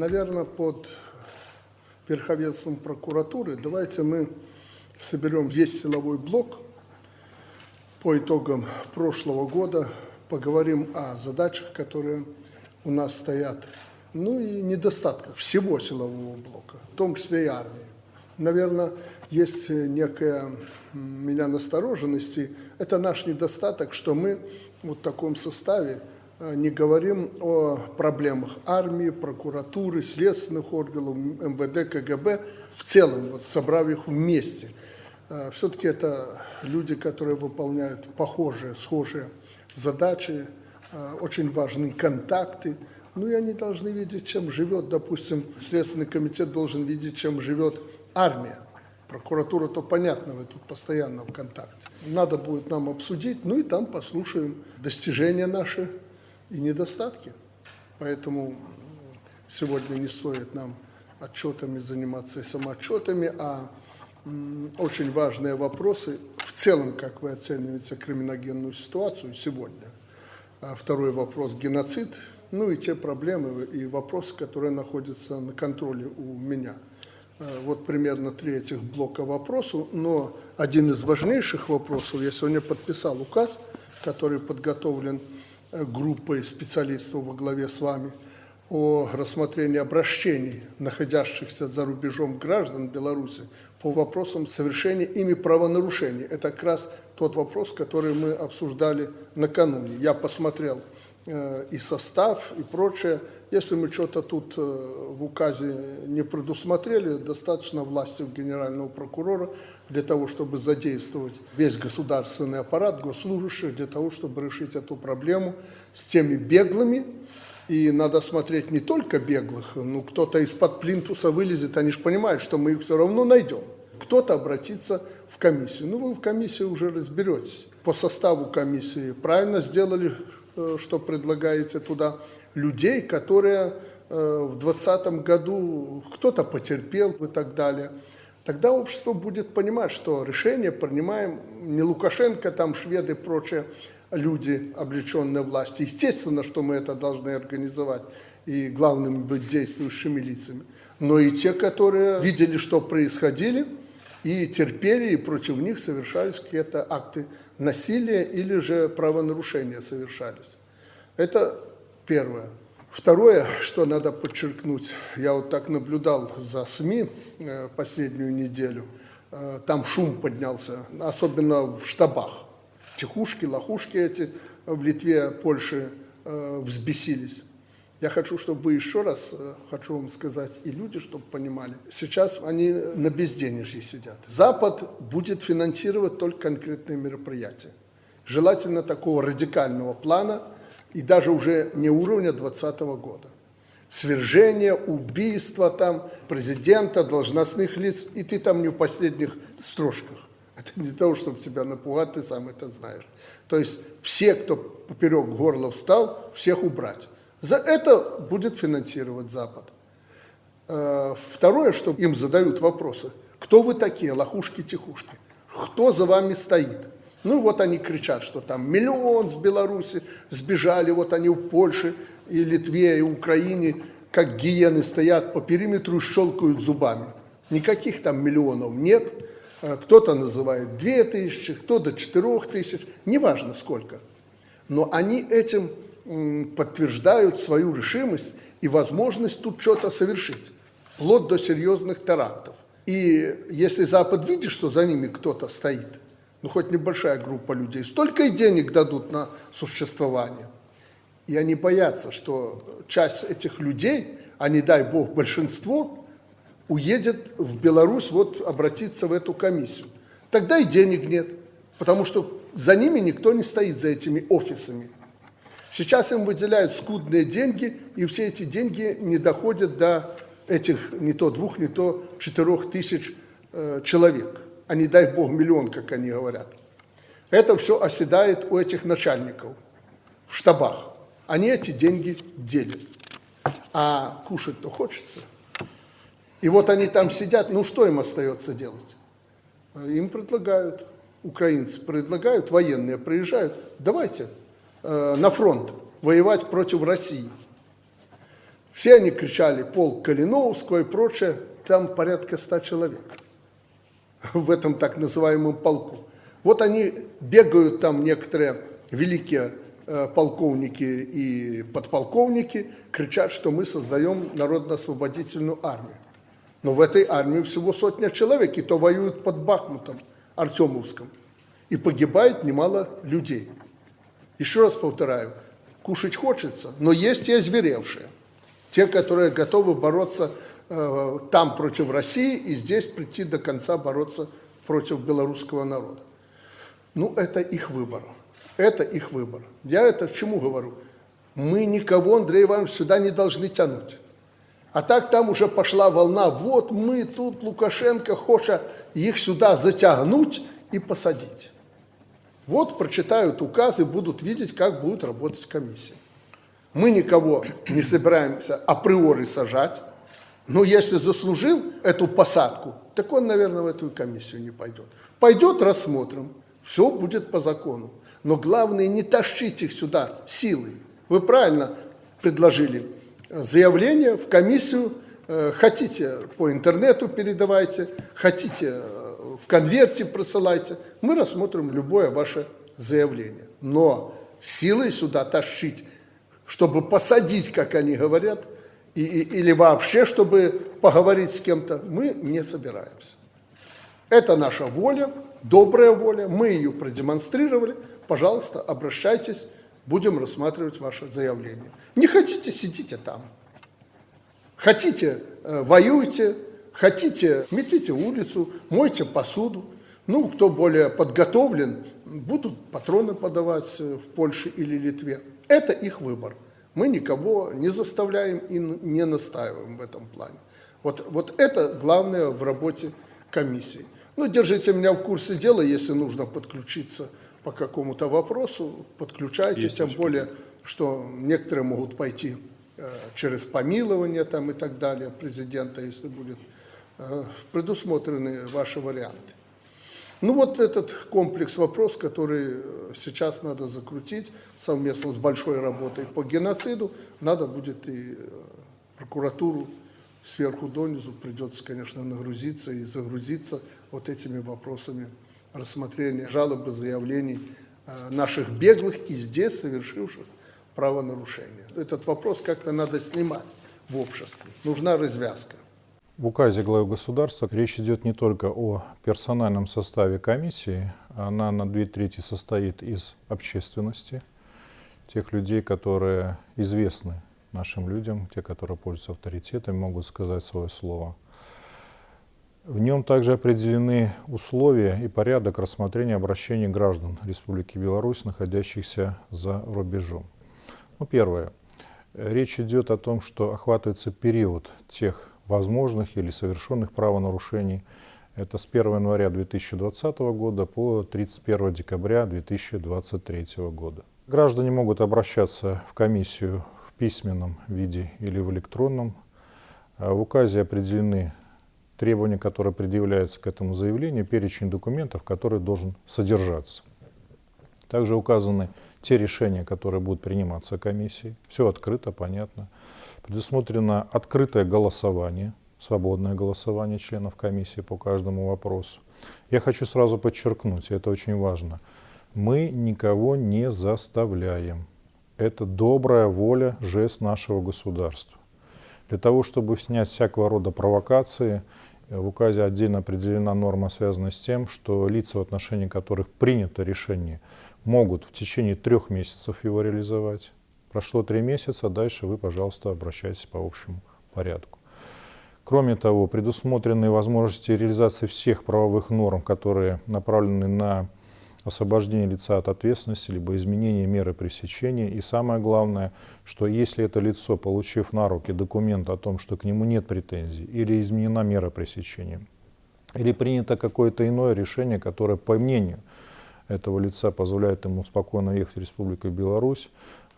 Наверное, под верховенством прокуратуры давайте мы соберем весь силовой блок по итогам прошлого года, поговорим о задачах, которые у нас стоят, ну и недостатках всего силового блока, в том числе и армии. Наверное, есть некая меня настороженности. Это наш недостаток, что мы вот в таком составе не говорим о проблемах армии, прокуратуры, следственных органов, МВД, КГБ, в целом, вот собрав их вместе. Э, Все-таки это люди, которые выполняют похожие, схожие задачи, э, очень важны контакты, ну и они должны видеть, чем живет, допустим, Следственный комитет должен видеть, чем живет армия. Прокуратура, то понятно, вы тут постоянно в контакте. Надо будет нам обсудить, ну и там послушаем достижения наши и недостатки. Поэтому сегодня не стоит нам отчетами заниматься и самоотчетами, а очень важные вопросы в целом, как вы оцениваете криминогенную ситуацию сегодня. А второй вопрос – геноцид, ну и те проблемы и вопросы, которые находятся на контроле у меня – Э, вот примерно три этих блока вопросов, но один из важнейших вопросов, я сегодня подписал указ, который подготовлен группой специалистов во главе с вами, о рассмотрении обращений находящихся за рубежом граждан Беларуси по вопросам совершения ими правонарушений. Это как раз тот вопрос, который мы обсуждали накануне. Я посмотрел Э, и состав, и прочее. Если мы что-то тут э, в указе не предусмотрели, достаточно власти генерального прокурора для того, чтобы задействовать весь государственный аппарат, госслужащих, для того, чтобы решить эту проблему с теми беглыми. И надо смотреть не только беглых, ну кто-то из-под плинтуса вылезет, они же понимают, что мы их все равно найдем. Кто-то обратится в комиссию. Ну, вы в комиссии уже разберетесь. По составу комиссии правильно сделали, Э, что предлагаете туда, людей, которые э, в 2020 году кто-то потерпел и так далее. Тогда общество будет понимать, что решение принимаем не Лукашенко, там шведы и прочие люди, облеченные власти. Естественно, что мы это должны организовать и главными быть действующими лицами. Но и те, которые видели, что происходили, и терпели, и против них совершались какие-то акты насилия или же правонарушения совершались. Это первое. Второе, что надо подчеркнуть, я вот так наблюдал за СМИ э, последнюю неделю, э, там шум поднялся, особенно в штабах. Тихушки, лохушки эти в Литве, Польше э, взбесились. Я хочу, чтобы вы еще раз, э, хочу вам сказать, и люди, чтобы понимали, сейчас они на безденежье сидят. Запад будет финансировать только конкретные мероприятия. Желательно такого радикального плана, и даже уже не уровня 2020 года. Свержение, убийство там президента, должностных лиц, и ты там не в последних строчках. Это не для того, чтобы тебя напугать, ты сам это знаешь. То есть все, кто поперек горла встал, всех убрать. За это будет финансировать Запад. Э, второе, что им задают вопросы. Кто вы такие, лохушки-тихушки? Кто за вами стоит? Ну вот они кричат, что там миллион с Беларуси сбежали, вот они в Польше и Литве и Украине, как гиены стоят по периметру и щелкают зубами. Никаких там миллионов нет. Э, кто-то называет две тысячи, кто-то четырех тысяч, неважно сколько. Но они этим подтверждают свою решимость и возможность тут что-то совершить, вплоть до серьезных терактов. И если Запад видит, что за ними кто-то стоит, ну хоть небольшая группа людей, столько и денег дадут на существование. И они боятся, что часть этих людей, а не дай бог большинство, уедет в Беларусь вот обратиться в эту комиссию. Тогда и денег нет, потому что за ними никто не стоит, за этими офисами. Сейчас им выделяют скудные деньги, и все эти деньги не доходят до этих не то двух, не то четырех тысяч э, человек, а не дай бог миллион, как они говорят. Это все оседает у этих начальников в штабах. Они эти деньги делят. А кушать-то хочется. И вот они там сидят, ну что им остается делать? Им предлагают, украинцы предлагают, военные приезжают, давайте, Э, на фронт воевать против России. Все они кричали «Полк Калиновского» и прочее. Там порядка ста человек в этом так называемом полку. Вот они бегают там, некоторые великие э, полковники и подполковники, кричат, что мы создаем народно-освободительную армию. Но в этой армии всего сотня человек, и то воюют под Бахмутом, Артемовском. И погибает немало людей. Еще раз повторяю, кушать хочется, но есть и озверевшие. Те, которые готовы бороться э, там против России и здесь прийти до конца бороться против белорусского народа. Ну, это их выбор. Это их выбор. Я это к чему говорю? Мы никого, Андрей Иванович, сюда не должны тянуть. А так там уже пошла волна, вот мы тут, Лукашенко хочет их сюда затягнуть и посадить. Вот прочитают указ и будут видеть, как будет работать комиссия. Мы никого не собираемся априори сажать, но если заслужил эту посадку, так он, наверное, в эту комиссию не пойдет. Пойдет, рассмотрим, все будет по закону. Но главное, не тащить их сюда силой. Вы правильно предложили заявление в комиссию, э, хотите по интернету передавайте, хотите э, в конверте присылайте, мы рассмотрим любое ваше заявление. Но силой сюда тащить, чтобы посадить, как они говорят, и, и, или вообще, чтобы поговорить с кем-то, мы не собираемся. Это наша воля, добрая воля, мы ее продемонстрировали. Пожалуйста, обращайтесь будем рассматривать ваше заявление. Не хотите, сидите там. Хотите, э, воюйте, хотите, метите улицу, мойте посуду. Ну, кто более подготовлен, будут патроны подавать э, в Польше или Литве. Это их выбор. Мы никого не заставляем и не настаиваем в этом плане. Вот, вот это главное в работе комиссии. Ну, держите меня в курсе дела, если нужно подключиться по какому-то вопросу, подключайтесь, Есть тем более, что некоторые могут пойти э, через помилование там и так далее президента, если будет предусмотрены ваши варианты. Ну вот этот комплекс вопрос, который э, сейчас надо закрутить совместно с большой работой по геноциду, надо будет и прокуратуру сверху донизу придется, конечно, нагрузиться и загрузиться вот этими вопросами рассмотрения жалобы, заявлений э, наших беглых и здесь совершивших правонарушения. Этот вопрос как-то надо снимать в обществе. Нужна развязка. В указе главы государства речь идет не только о персональном составе комиссии, она на две трети состоит из общественности, тех людей, которые известны нашим людям, те, которые пользуются авторитетом, могут сказать свое слово – в нем также определены условия и порядок рассмотрения обращений граждан Республики Беларусь, находящихся за рубежом. Ну, первое. Речь идет о том, что охватывается период тех возможных или совершенных правонарушений. Это с 1 января 2020 года по 31 декабря 2023 года. Граждане могут обращаться в комиссию в письменном виде или в электронном. В указе определены требования, которые предъявляются к этому заявлению, перечень документов, который должен содержаться. Также указаны те решения, которые будут приниматься комиссией. Все открыто, понятно. Предусмотрено открытое голосование, свободное голосование членов комиссии по каждому вопросу. Я хочу сразу подчеркнуть, это очень важно, мы никого не заставляем. Это добрая воля, жест нашего государства. Для того, чтобы снять всякого рода провокации в указе отдельно определена норма, связанная с тем, что лица, в отношении которых принято решение, могут в течение трех месяцев его реализовать. Прошло три месяца, дальше вы, пожалуйста, обращайтесь по общему порядку. Кроме того, предусмотрены возможности реализации всех правовых норм, которые направлены на освобождение лица от ответственности, либо изменение меры пресечения. И самое главное, что если это лицо, получив на руки документ о том, что к нему нет претензий, или изменена мера пресечения, или принято какое-то иное решение, которое, по мнению этого лица, позволяет ему спокойно ехать в Республику Беларусь,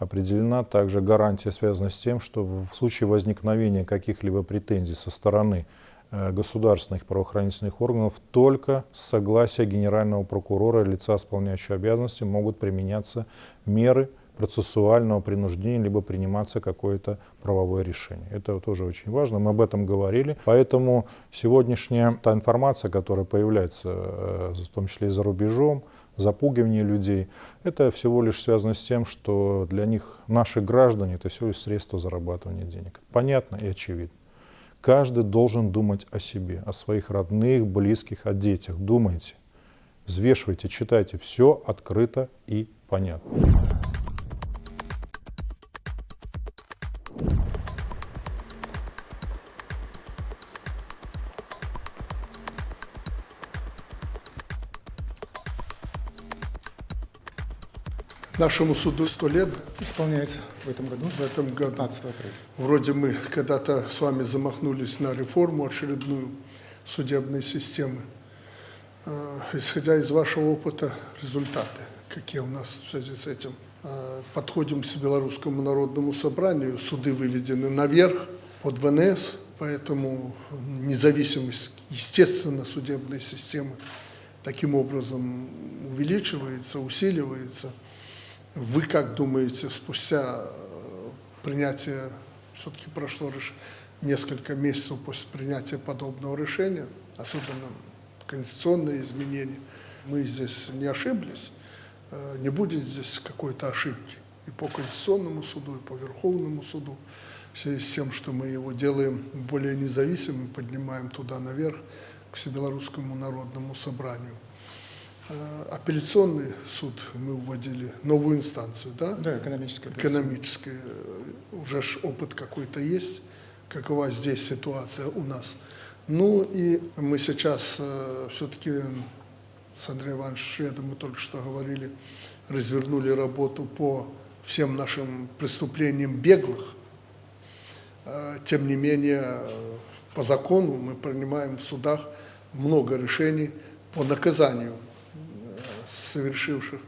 определена также гарантия, связанная с тем, что в случае возникновения каких-либо претензий со стороны Э, государственных правоохранительных органов только с согласия генерального прокурора лица, исполняющего обязанности, могут применяться меры процессуального принуждения, либо приниматься какое-то правовое решение. Это тоже очень важно, мы об этом говорили. Поэтому сегодняшняя та информация, которая появляется, э, в том числе и за рубежом, запугивание людей, это всего лишь связано с тем, что для них наши граждане это всего лишь средство зарабатывания денег. Понятно и очевидно. Каждый должен думать о себе, о своих родных, близких, о детях. Думайте, взвешивайте, читайте. Все открыто и понятно. Нашему суду сто лет Исполняется в этом году, в этом году. 15 апреля. Вроде мы когда-то с вами замахнулись на реформу очередную судебной системы. Э, Исходя из вашего опыта, результаты, какие у нас в связи с этим? Э, Подходим к Белорусскому народному собранию, суды выведены наверх под ВНС, поэтому независимость, естественно, судебной системы таким образом увеличивается, усиливается. Вы как думаете, спустя э, принятия, все-таки прошло лишь несколько месяцев после принятия подобного решения, особенно конституционные изменения, мы здесь не ошиблись, э, не будет здесь какой-то ошибки и по Конституционному суду, и по Верховному суду, в связи с тем, что мы его делаем более независимым, поднимаем туда наверх, к Всебелорусскому народному собранию. Э, Апелляционный суд мы вводили, новую инстанцию, да? Да, экономическая. экономической, э, уже ж опыт какой-то есть, какова здесь ситуация у нас. Ну и мы сейчас все-таки с Андреем Ивановичем Шведом мы только что говорили, развернули работу по всем нашим преступлениям беглых. Э, Тем не менее, э, по закону мы принимаем в судах много решений по наказанию э, совершивших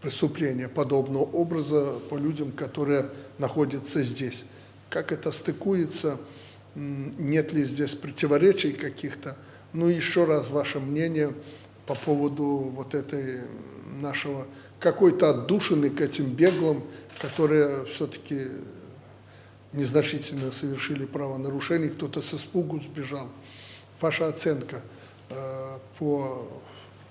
преступления подобного образа по людям, которые находятся здесь. Как это стыкуется, нет ли здесь противоречий каких-то? Ну, еще раз ваше мнение по поводу вот этой нашего какой-то отдушины к этим беглым, которые все-таки незначительно совершили правонарушение, кто-то с испугу сбежал. Ваша оценка э, по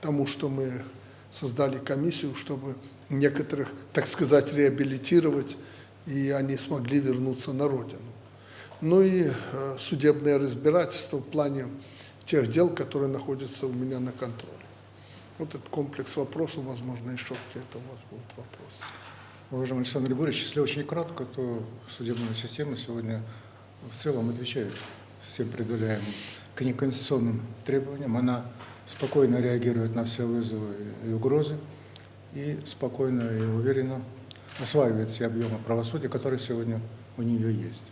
тому, что мы создали комиссию, чтобы некоторых, так сказать, реабилитировать, и они смогли вернуться на родину. Ну и э, судебное разбирательство в плане тех дел, которые находятся у меня на контроле. Вот этот комплекс вопросов, возможно, еще какие-то у вас будут вопросы. Уважаемый Александр Григорьевич, если очень кратко, то судебная система сегодня в целом отвечает всем предъявляемым к неконституционным требованиям. Она спокойно реагирует на все вызовы и угрозы и спокойно и уверенно осваивает все объемы правосудия, которые сегодня у нее есть.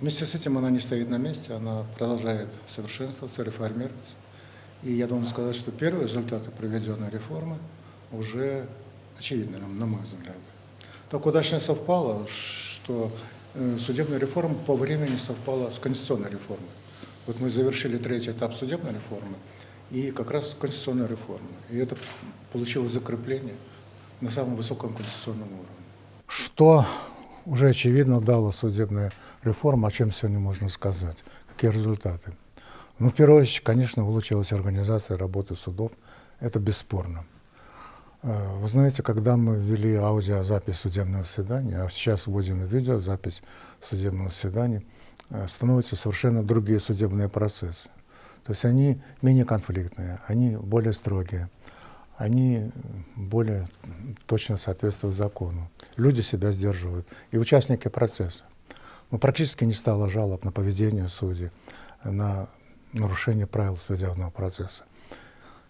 Вместе с этим она не стоит на месте, она продолжает совершенствоваться, реформироваться. И я должен сказать, что первые результаты проведенной реформы уже очевидны, на мой взгляд. Так удачно совпало, что э, судебная реформа по времени совпала с конституционной реформой. Вот мы завершили третий этап судебной реформы и как раз конституционной реформы. И это получило закрепление на самом высоком конституционном уровне. Что уже очевидно дала судебная реформа, о чем сегодня можно сказать? Какие результаты? Ну, в первую очередь, конечно, улучшилась организация работы судов. Это бесспорно. Э, Вы знаете, когда мы ввели аудиозапись судебного заседания, а сейчас вводим видеозапись судебного заседания, э, становятся совершенно другие судебные процессы. То есть они менее конфликтные, они более строгие, они более точно соответствуют закону. Люди себя сдерживают. И участники процесса. Ну, практически не стало жалоб на поведение судей, на нарушение правил судебного процесса.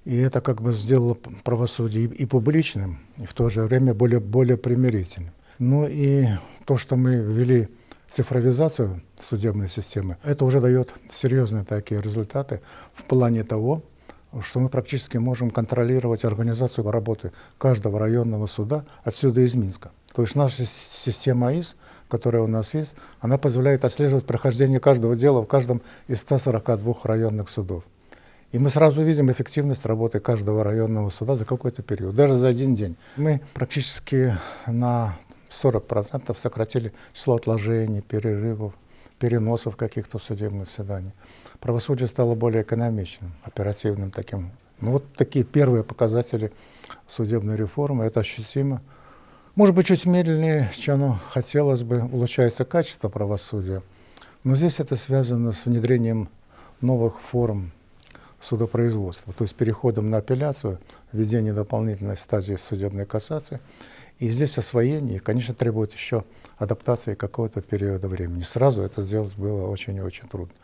И это как бы сделало правосудие и публичным, и в то же время более, более примирительным. Ну и то, что мы ввели цифровизацию судебной системы, это уже дает серьезные такие результаты в плане того, что мы практически можем контролировать организацию работы каждого районного суда отсюда из Минска. То есть наша система АИС, которая у нас есть, она позволяет отслеживать прохождение каждого дела в каждом из 142 районных судов. И мы сразу видим эффективность работы каждого районного суда за какой-то период, даже за один день. Мы практически на 40% сократили число отложений, перерывов, переносов каких-то судебных заседаний. Правосудие стало более экономичным, оперативным таким. Ну вот такие первые показатели судебной реформы, это ощутимо. Может быть, чуть медленнее, чем хотелось бы, улучшается качество правосудия. Но здесь это связано с внедрением новых форм судопроизводства, то есть переходом на апелляцию, введение дополнительной стадии судебной кассации. И здесь освоение, конечно, требует еще адаптации какого-то периода времени. Сразу это сделать было очень и очень трудно.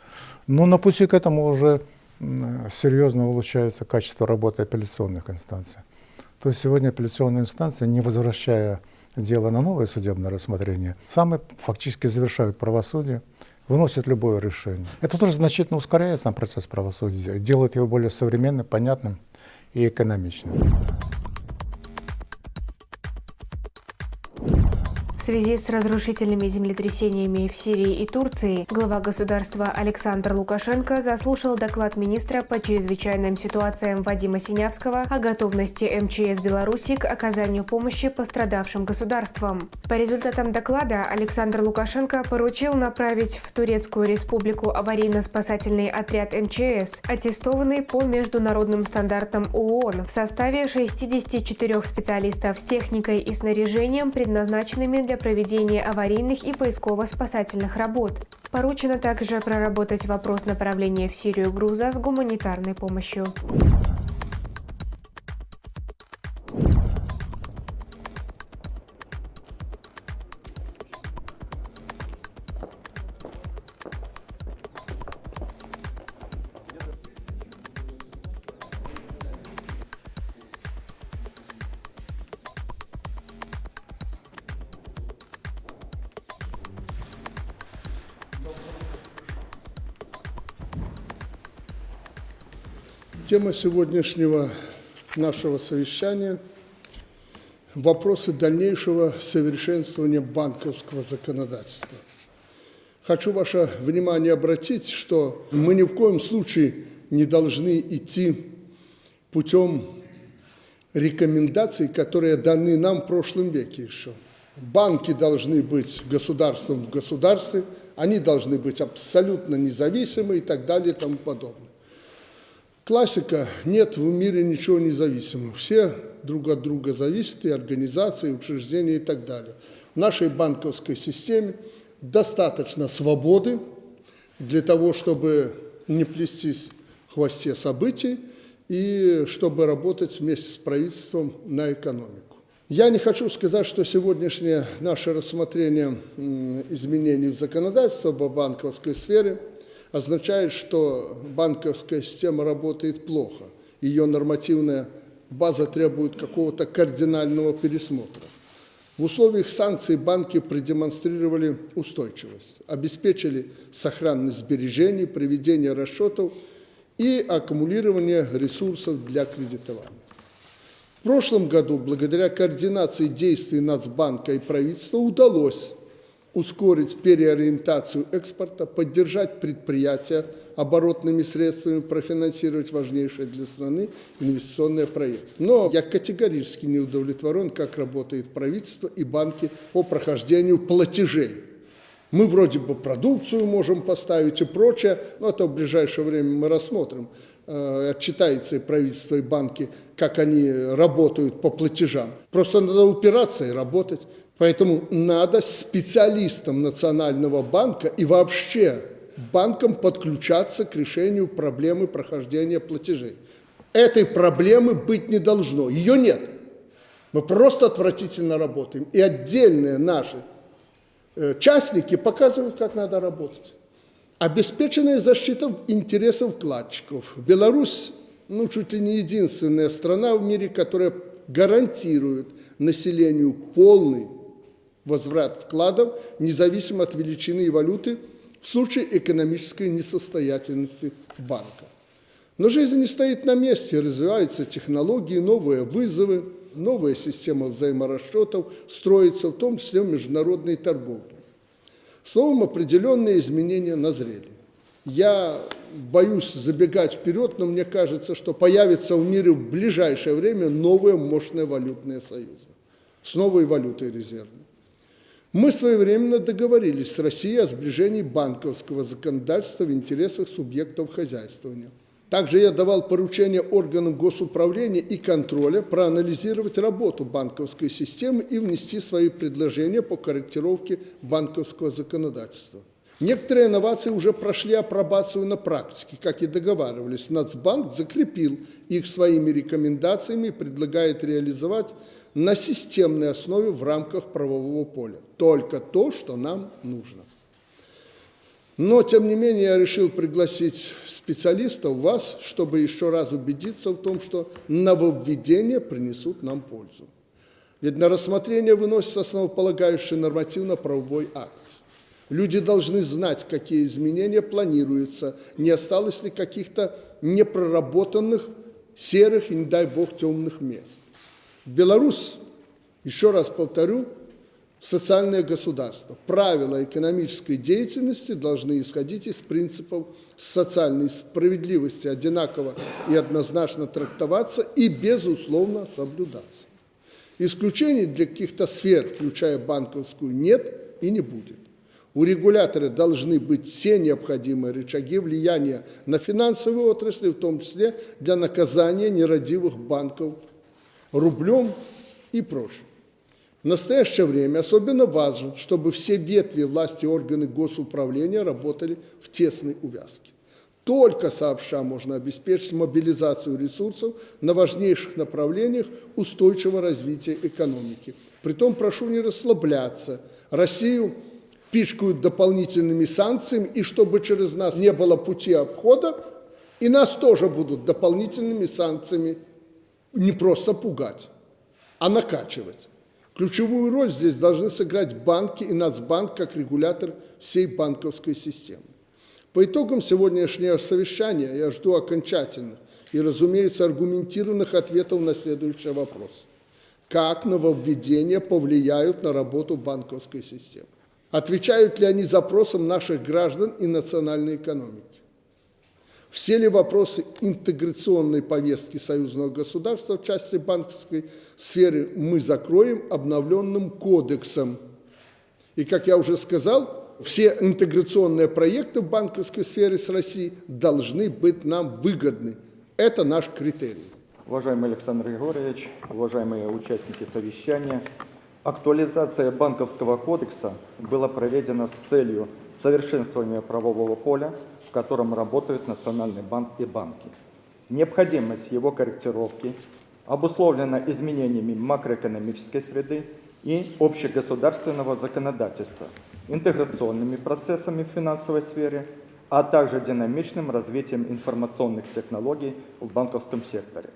Но на пути к этому уже серьезно улучшается качество работы апелляционных инстанций. То есть сегодня апелляционные инстанции, не возвращая дело на новое судебное рассмотрение, сами фактически завершают правосудие, выносят любое решение. Это тоже значительно ускоряет сам процесс правосудия, делает его более современным, понятным и экономичным. Связи с разрушительными землетрясениями в Сирии и Турции глава государства Александр Лукашенко заслушал доклад министра по чрезвычайным ситуациям Вадима Синявского о готовности МЧС Беларуси к оказанию помощи пострадавшим государствам. По результатам доклада Александр Лукашенко поручил направить в Турецкую республику аварийно-спасательный отряд МЧС, аттестованный по международным стандартам ООН в составе 64 специалистов с техникой и снаряжением, предназначенными для проведения аварийных и поисково-спасательных работ. Поручено также проработать вопрос направления в Сирию груза с гуманитарной помощью. Тема сегодняшнего нашего совещания – вопросы дальнейшего совершенствования банковского законодательства. Хочу ваше внимание обратить, что мы ни в коем случае не должны идти путем рекомендаций, которые даны нам в прошлом веке еще. Банки должны быть государством в государстве, они должны быть абсолютно независимы и так далее и тому подобное. Классика – нет в мире ничего независимого. Все друг от друга зависят, и организации, и учреждения и так далее. В нашей банковской системе достаточно свободы для того, чтобы не плестись в хвосте событий и чтобы работать вместе с правительством на экономику. Я не хочу сказать, что сегодняшнее наше рассмотрение изменений в законодательстве по банковской сфере – означает, что банковская система работает плохо. Ее нормативная база требует какого-то кардинального пересмотра. В условиях санкций банки продемонстрировали устойчивость, обеспечили сохранность сбережений, проведение расчетов и аккумулирование ресурсов для кредитования. В прошлом году, благодаря координации действий Нацбанка и правительства, удалось ускорить переориентацию экспорта, поддержать предприятия оборотными средствами, профинансировать важнейшие для страны инвестиционные проекты. Но я категорически не удовлетворен, как работает правительство и банки по прохождению платежей. Мы вроде бы продукцию можем поставить и прочее, но это в ближайшее время мы рассмотрим. Э, отчитается и правительство, и банки, как они работают по платежам. Просто надо упираться и работать. Поэтому надо специалистам Национального банка и вообще банкам подключаться к решению проблемы прохождения платежей. Этой проблемы быть не должно, ее нет. Мы просто отвратительно работаем. И отдельные наши э, частники показывают, как надо работать. Обеспеченная защита интересов вкладчиков. Беларусь, ну, чуть ли не единственная страна в мире, которая гарантирует населению полный возврат вкладов, независимо от величины и валюты, в случае экономической несостоятельности банка. Но жизнь не стоит на месте, развиваются технологии, новые вызовы, новая система взаиморасчетов строится, в том числе в международной торговле. Словом, определенные изменения назрели. Я боюсь забегать вперед, но мне кажется, что появится в мире в ближайшее время новые мощные валютные союзы с новой валютой резервной. Мы своевременно договорились с Россией о сближении банковского законодательства в интересах субъектов хозяйствования. Также я давал поручение органам госуправления и контроля проанализировать работу банковской системы и внести свои предложения по корректировке банковского законодательства. Некоторые инновации уже прошли апробацию на практике, как и договаривались. Нацбанк закрепил их своими рекомендациями и предлагает реализовать на системной основе в рамках правового поля. Только то, что нам нужно. Но, тем не менее, я решил пригласить специалистов, вас, чтобы еще раз убедиться в том, что нововведения принесут нам пользу. Ведь на рассмотрение выносится основополагающий нормативно-правовой акт. Люди должны знать, какие изменения планируются, не осталось ли каких-то непроработанных серых и, не дай бог, темных мест. Беларусь, еще раз повторю, социальное государство. Правила экономической деятельности должны исходить из принципов социальной справедливости, одинаково и однозначно трактоваться и, безусловно, соблюдаться. Исключений для каких-то сфер, включая банковскую, нет и не будет. У регулятора должны быть все необходимые рычаги влияния на финансовые отрасли, в том числе для наказания нерадивых банков рублем и прочим. В настоящее время особенно важно, чтобы все ветви власти и органы госуправления работали в тесной увязке. Только сообща можно обеспечить мобилизацию ресурсов на важнейших направлениях устойчивого развития экономики. Притом прошу не расслабляться. Россию пичкают дополнительными санкциями, и чтобы через нас не было пути обхода, и нас тоже будут дополнительными санкциями не просто пугать, а накачивать. Ключевую роль здесь должны сыграть банки и Нацбанк как регулятор всей банковской системы. По итогам сегодняшнего совещания я жду окончательных и, разумеется, аргументированных ответов на следующий вопрос. Как нововведения повлияют на работу банковской системы? Отвечают ли они запросам наших граждан и национальной экономики? Все ли вопросы интеграционной повестки союзного государства в части банковской сферы мы закроем обновленным кодексом? И, как я уже сказал, все интеграционные проекты в банковской сфере с Россией должны быть нам выгодны. Это наш критерий. Уважаемый Александр Григорьевич, уважаемые участники совещания, актуализация банковского кодекса была проведена с целью совершенствования правового поля, котором работают Национальный банк и банки. Необходимость его корректировки обусловлена изменениями макроэкономической среды и общегосударственного законодательства, интеграционными процессами в финансовой сфере, а также динамичным развитием информационных технологий в банковском секторе.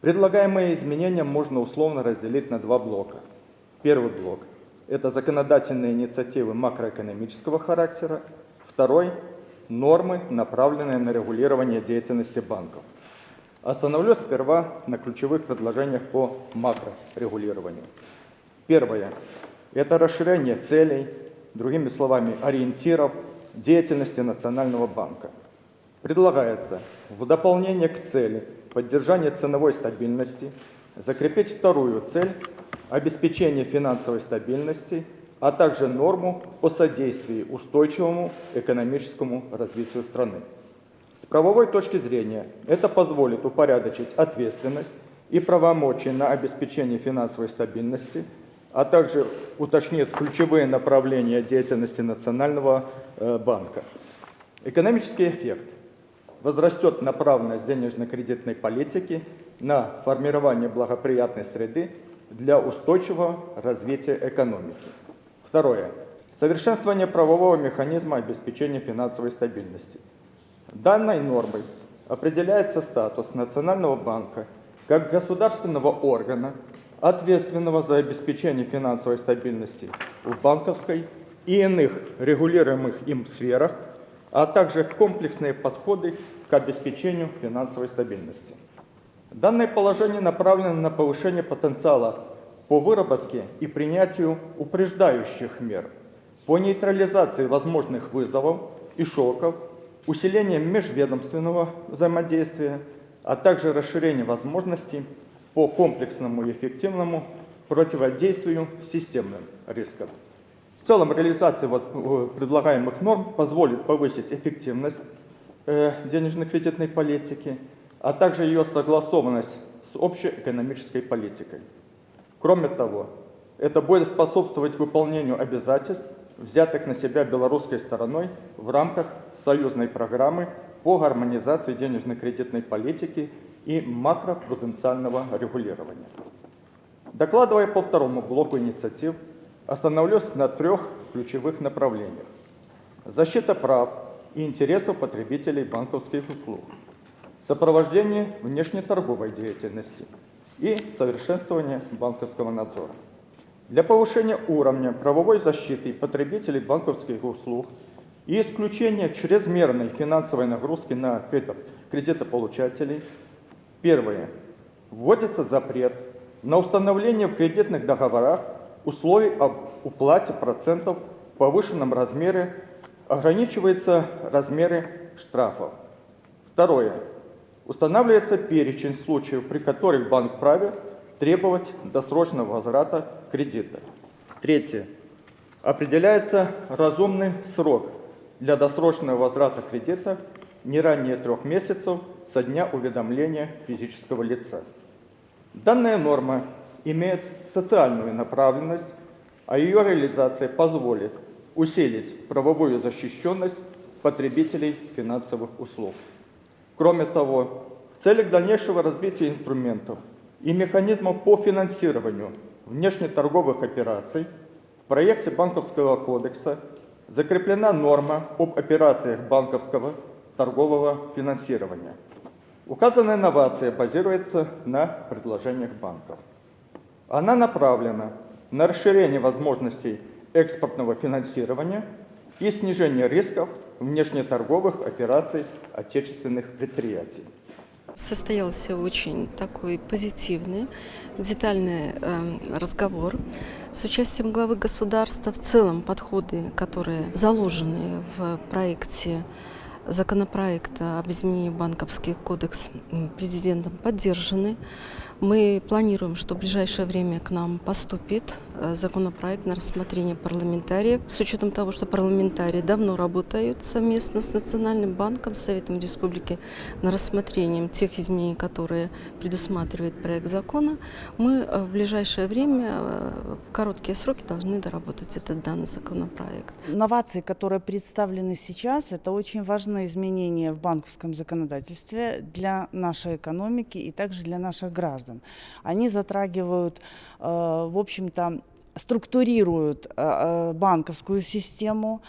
Предлагаемые изменения можно условно разделить на два блока. Первый блок – это законодательные инициативы макроэкономического характера. Второй нормы, направленные на регулирование деятельности банков. Остановлюсь сперва на ключевых предложениях по макрорегулированию. Первое – это расширение целей, другими словами, ориентиров деятельности Национального банка. Предлагается в дополнение к цели поддержания ценовой стабильности закрепить вторую цель – обеспечение финансовой стабильности а также норму о содействии устойчивому экономическому развитию страны. С правовой точки зрения это позволит упорядочить ответственность и правомочия на обеспечение финансовой стабильности, а также уточнит ключевые направления деятельности Национального э, банка. Экономический эффект возрастет направленность денежно-кредитной политики на формирование благоприятной среды для устойчивого развития экономики. Второе. Совершенствование правового механизма обеспечения финансовой стабильности. Данной нормой определяется статус Национального банка как государственного органа, ответственного за обеспечение финансовой стабильности в банковской и иных регулируемых им сферах, а также комплексные подходы к обеспечению финансовой стабильности. Данное положение направлено на повышение потенциала по выработке и принятию упреждающих мер по нейтрализации возможных вызовов и шоков усиление межведомственного взаимодействия, а также расширение возможностей по комплексному и эффективному противодействию системным рискам. В целом реализация вот э, предлагаемых норм позволит повысить эффективность э, денежно-кредитной политики, а также ее согласованность с общей экономической политикой. Кроме того, это будет способствовать выполнению обязательств, взятых на себя белорусской стороной в рамках союзной программы по гармонизации денежно-кредитной политики и макропруденциального регулирования. Докладывая по второму блоку инициатив, остановлюсь на трех ключевых направлениях. Защита прав и интересов потребителей банковских услуг, сопровождение внешнеторговой деятельности и совершенствование банковского надзора. Для повышения уровня правовой защиты потребителей банковских услуг и исключения чрезмерной финансовой нагрузки на кредитополучателей, первое, вводится запрет на установление в кредитных договорах условий об уплате процентов в повышенном размере, ограничиваются размеры штрафов. Второе. Устанавливается перечень случаев, при которых банк праве требовать досрочного возврата кредита. Третье. Определяется разумный срок для досрочного возврата кредита не ранее трех месяцев со дня уведомления физического лица. Данная норма имеет социальную направленность, а ее реализация позволит усилить правовую защищенность потребителей финансовых услуг. Кроме того, в целях дальнейшего развития инструментов и механизмов по финансированию внешнеторговых операций в проекте Банковского кодекса закреплена норма об операциях банковского торгового финансирования. Указанная инновация базируется на предложениях банков. Она направлена на расширение возможностей экспортного финансирования и снижение рисков внешнеторговых операций отечественных предприятий. Состоялся очень такой позитивный, детальный э, разговор с участием главы государства. В целом подходы, которые заложены в проекте законопроекта об изменении банковских кодекс президентом поддержаны. Мы планируем, что в ближайшее время к нам поступит э, законопроект на рассмотрение парламентариев. С учетом того, что парламентарии давно работают совместно с Национальным банком, Советом Республики на рассмотрением тех изменений, которые предусматривает проект закона, мы э, в ближайшее время, э, в короткие сроки, должны доработать этот данный законопроект. Новации, которые представлены сейчас, это очень важные изменения в банковском законодательстве для нашей экономики и также для наших граждан граждан. Они затрагивают, э, в общем-то, структурируют э, э, банковскую систему,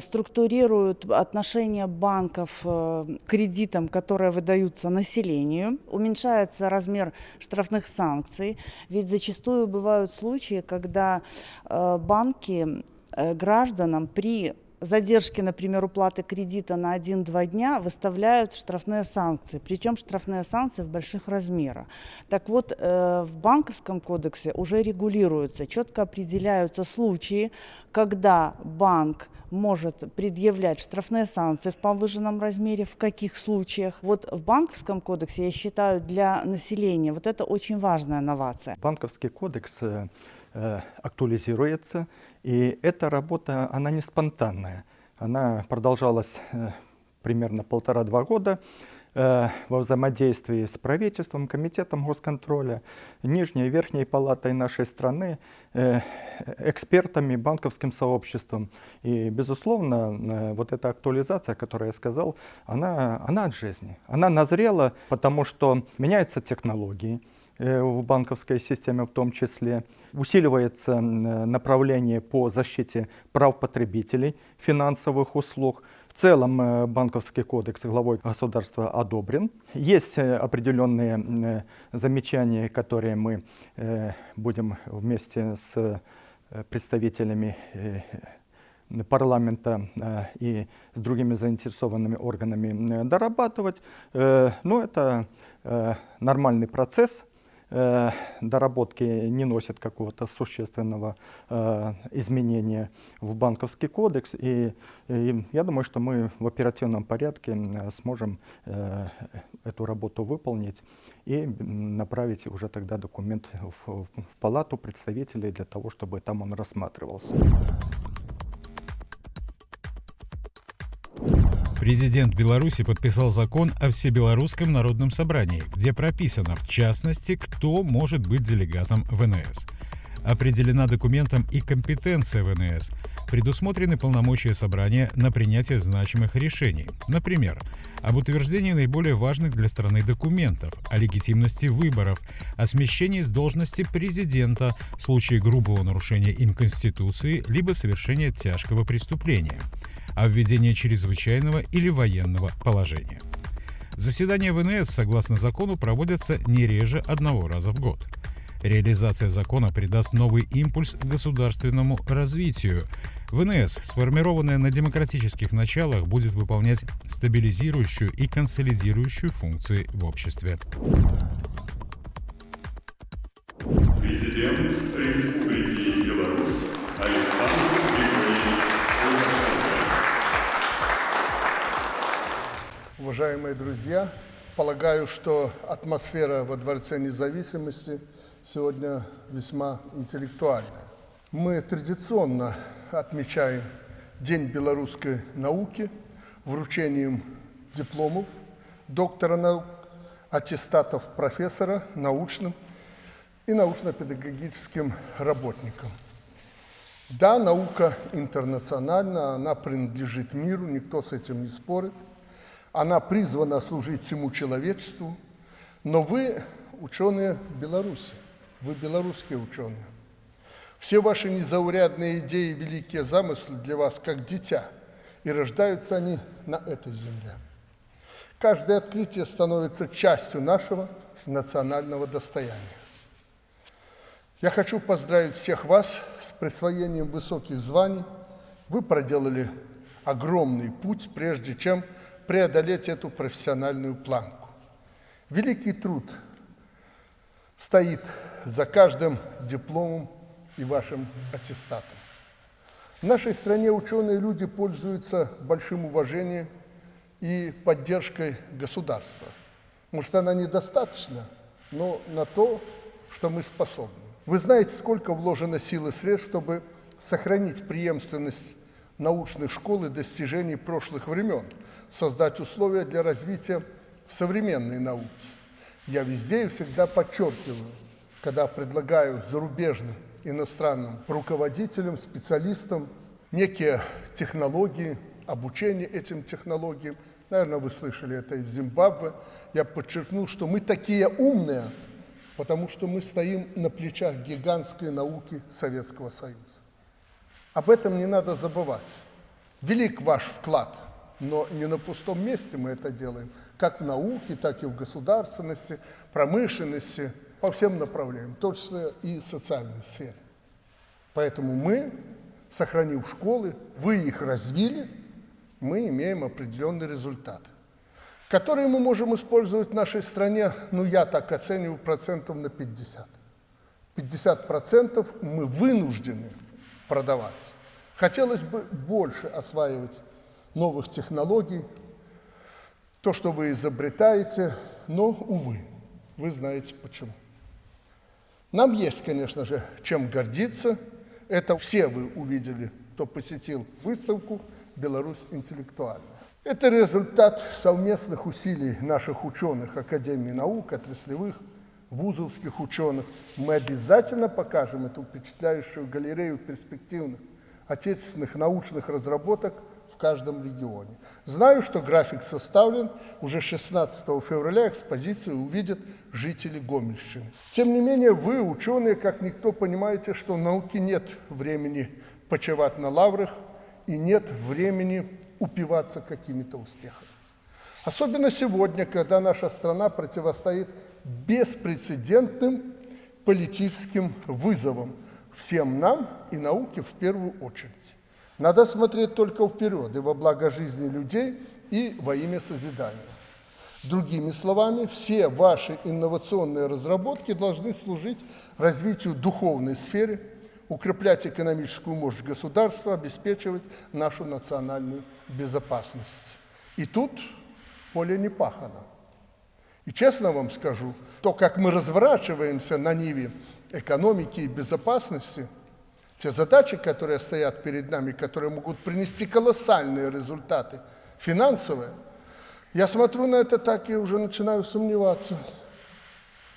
структурируют отношения банков к кредитам, которые выдаются населению, уменьшается размер штрафных санкций, ведь зачастую бывают случаи, когда банки гражданам при задержки, например, уплаты кредита на 1-2 дня выставляют штрафные санкции, причем штрафные санкции в больших размерах. Так вот, э, в банковском кодексе уже регулируются, четко определяются случаи, когда банк может предъявлять штрафные санкции в повышенном размере, в каких случаях. Вот в банковском кодексе, я считаю, для населения вот это очень важная новация. Банковский кодекс э, э актуализируется, и эта работа, она не спонтанная. Она продолжалась э, примерно полтора-два года э, во взаимодействии с правительством, комитетом госконтроля, нижней и верхней палатой нашей страны, э, экспертами, банковским сообществом. И, безусловно, вот эта актуализация, о которой я сказал, она, она от жизни. Она назрела, потому что меняются технологии, в банковской системе в том числе. Усиливается направление по защите прав потребителей финансовых услуг. В целом э, банковский кодекс главой государства одобрен. Есть э, определенные замечания, которые мы будем вместе с представителями парламента и с другими заинтересованными органами дорабатывать. Но это нормальный процесс, э, доработки не носят какого-то существенного э, изменения в банковский кодекс. И, и я думаю, что мы в оперативном порядке сможем э, эту работу выполнить и направить уже тогда документ в, в палату представителей для того, чтобы там он рассматривался. Президент Беларуси подписал закон о Всебелорусском народном собрании, где прописано, в частности, кто может быть делегатом ВНС. Определена документом и компетенция ВНС. Предусмотрены полномочия собрания на принятие значимых решений. Например, об утверждении наиболее важных для страны документов, о легитимности выборов, о смещении с должности президента в случае грубого нарушения им Конституции либо совершения тяжкого преступления – о введении чрезвычайного или военного положения. Заседания ВНС, согласно закону, проводятся не реже одного раза в год. Реализация закона придаст новый импульс государственному развитию. ВНС, сформированная на демократических началах, будет выполнять стабилизирующую и консолидирующую функции в обществе. Президент Республики Уважаемые друзья, полагаю, что атмосфера во Дворце независимости сегодня весьма интеллектуальная. Мы традиционно отмечаем День белорусской науки вручением дипломов доктора наук, аттестатов профессора научным и научно-педагогическим работникам. Да, наука интернациональна, она принадлежит миру, никто с этим не спорит – она призвана служить всему человечеству, но вы ученые Беларуси, вы белорусские ученые. Все ваши незаурядные идеи и великие замыслы для вас как дитя, и рождаются они на этой земле. Каждое открытие становится частью нашего национального достояния. Я хочу поздравить всех вас с присвоением высоких званий. Вы проделали огромный путь, прежде чем преодолеть эту профессиональную планку. Великий труд стоит за каждым дипломом и вашим аттестатом. В нашей стране ученые люди пользуются большим уважением и поддержкой государства. Может, она недостаточна, но на то, что мы способны. Вы знаете, сколько вложено сил и средств, чтобы сохранить преемственность научных школ и достижений прошлых времен, создать условия для развития современной науки. Я везде и всегда подчеркиваю, когда предлагаю зарубежным иностранным руководителям, специалистам некие технологии, обучение этим технологиям. Наверное, вы слышали это и в Зимбабве. Я подчеркнул, что мы такие умные, потому что мы стоим на плечах гигантской науки Советского Союза. Об этом не надо забывать. Велик ваш вклад, но не на пустом месте мы это делаем, как в науке, так и в государственности, промышленности, по всем направлениям, в том числе и социальной сфере. Поэтому мы, сохранив школы, вы их развили, мы имеем определенный результат, который мы можем использовать в нашей стране, ну я так оцениваю, процентов на 50. 50 процентов мы вынуждены продавать. Хотелось бы больше осваивать новых технологий, то, что вы изобретаете, но, увы, вы знаете почему. Нам есть, конечно же, чем гордиться. Это все вы увидели, кто посетил выставку «Беларусь интеллектуальная». Это результат совместных усилий наших ученых Академии наук, отраслевых, вузовских ученых. Мы обязательно покажем эту впечатляющую галерею перспективных отечественных научных разработок в каждом регионе. Знаю, что график составлен, уже 16 февраля экспозицию увидят жители Гомельщины. Тем не менее, вы, ученые, как никто, понимаете, что в науке нет времени почивать на лаврах и нет времени упиваться какими-то успехами. Особенно сегодня, когда наша страна противостоит беспрецедентным политическим вызовам всем нам и науке в первую очередь. Надо смотреть только вперед и во благо жизни людей, и во имя созидания. Другими словами, все ваши инновационные разработки должны служить развитию духовной сферы, укреплять экономическую мощь государства, обеспечивать нашу национальную безопасность. И тут поле не пахано. И честно вам скажу, то, как мы разворачиваемся на ниве экономики и безопасности, те задачи, которые стоят перед нами, которые могут принести колоссальные результаты финансовые, я смотрю на это так и уже начинаю сомневаться.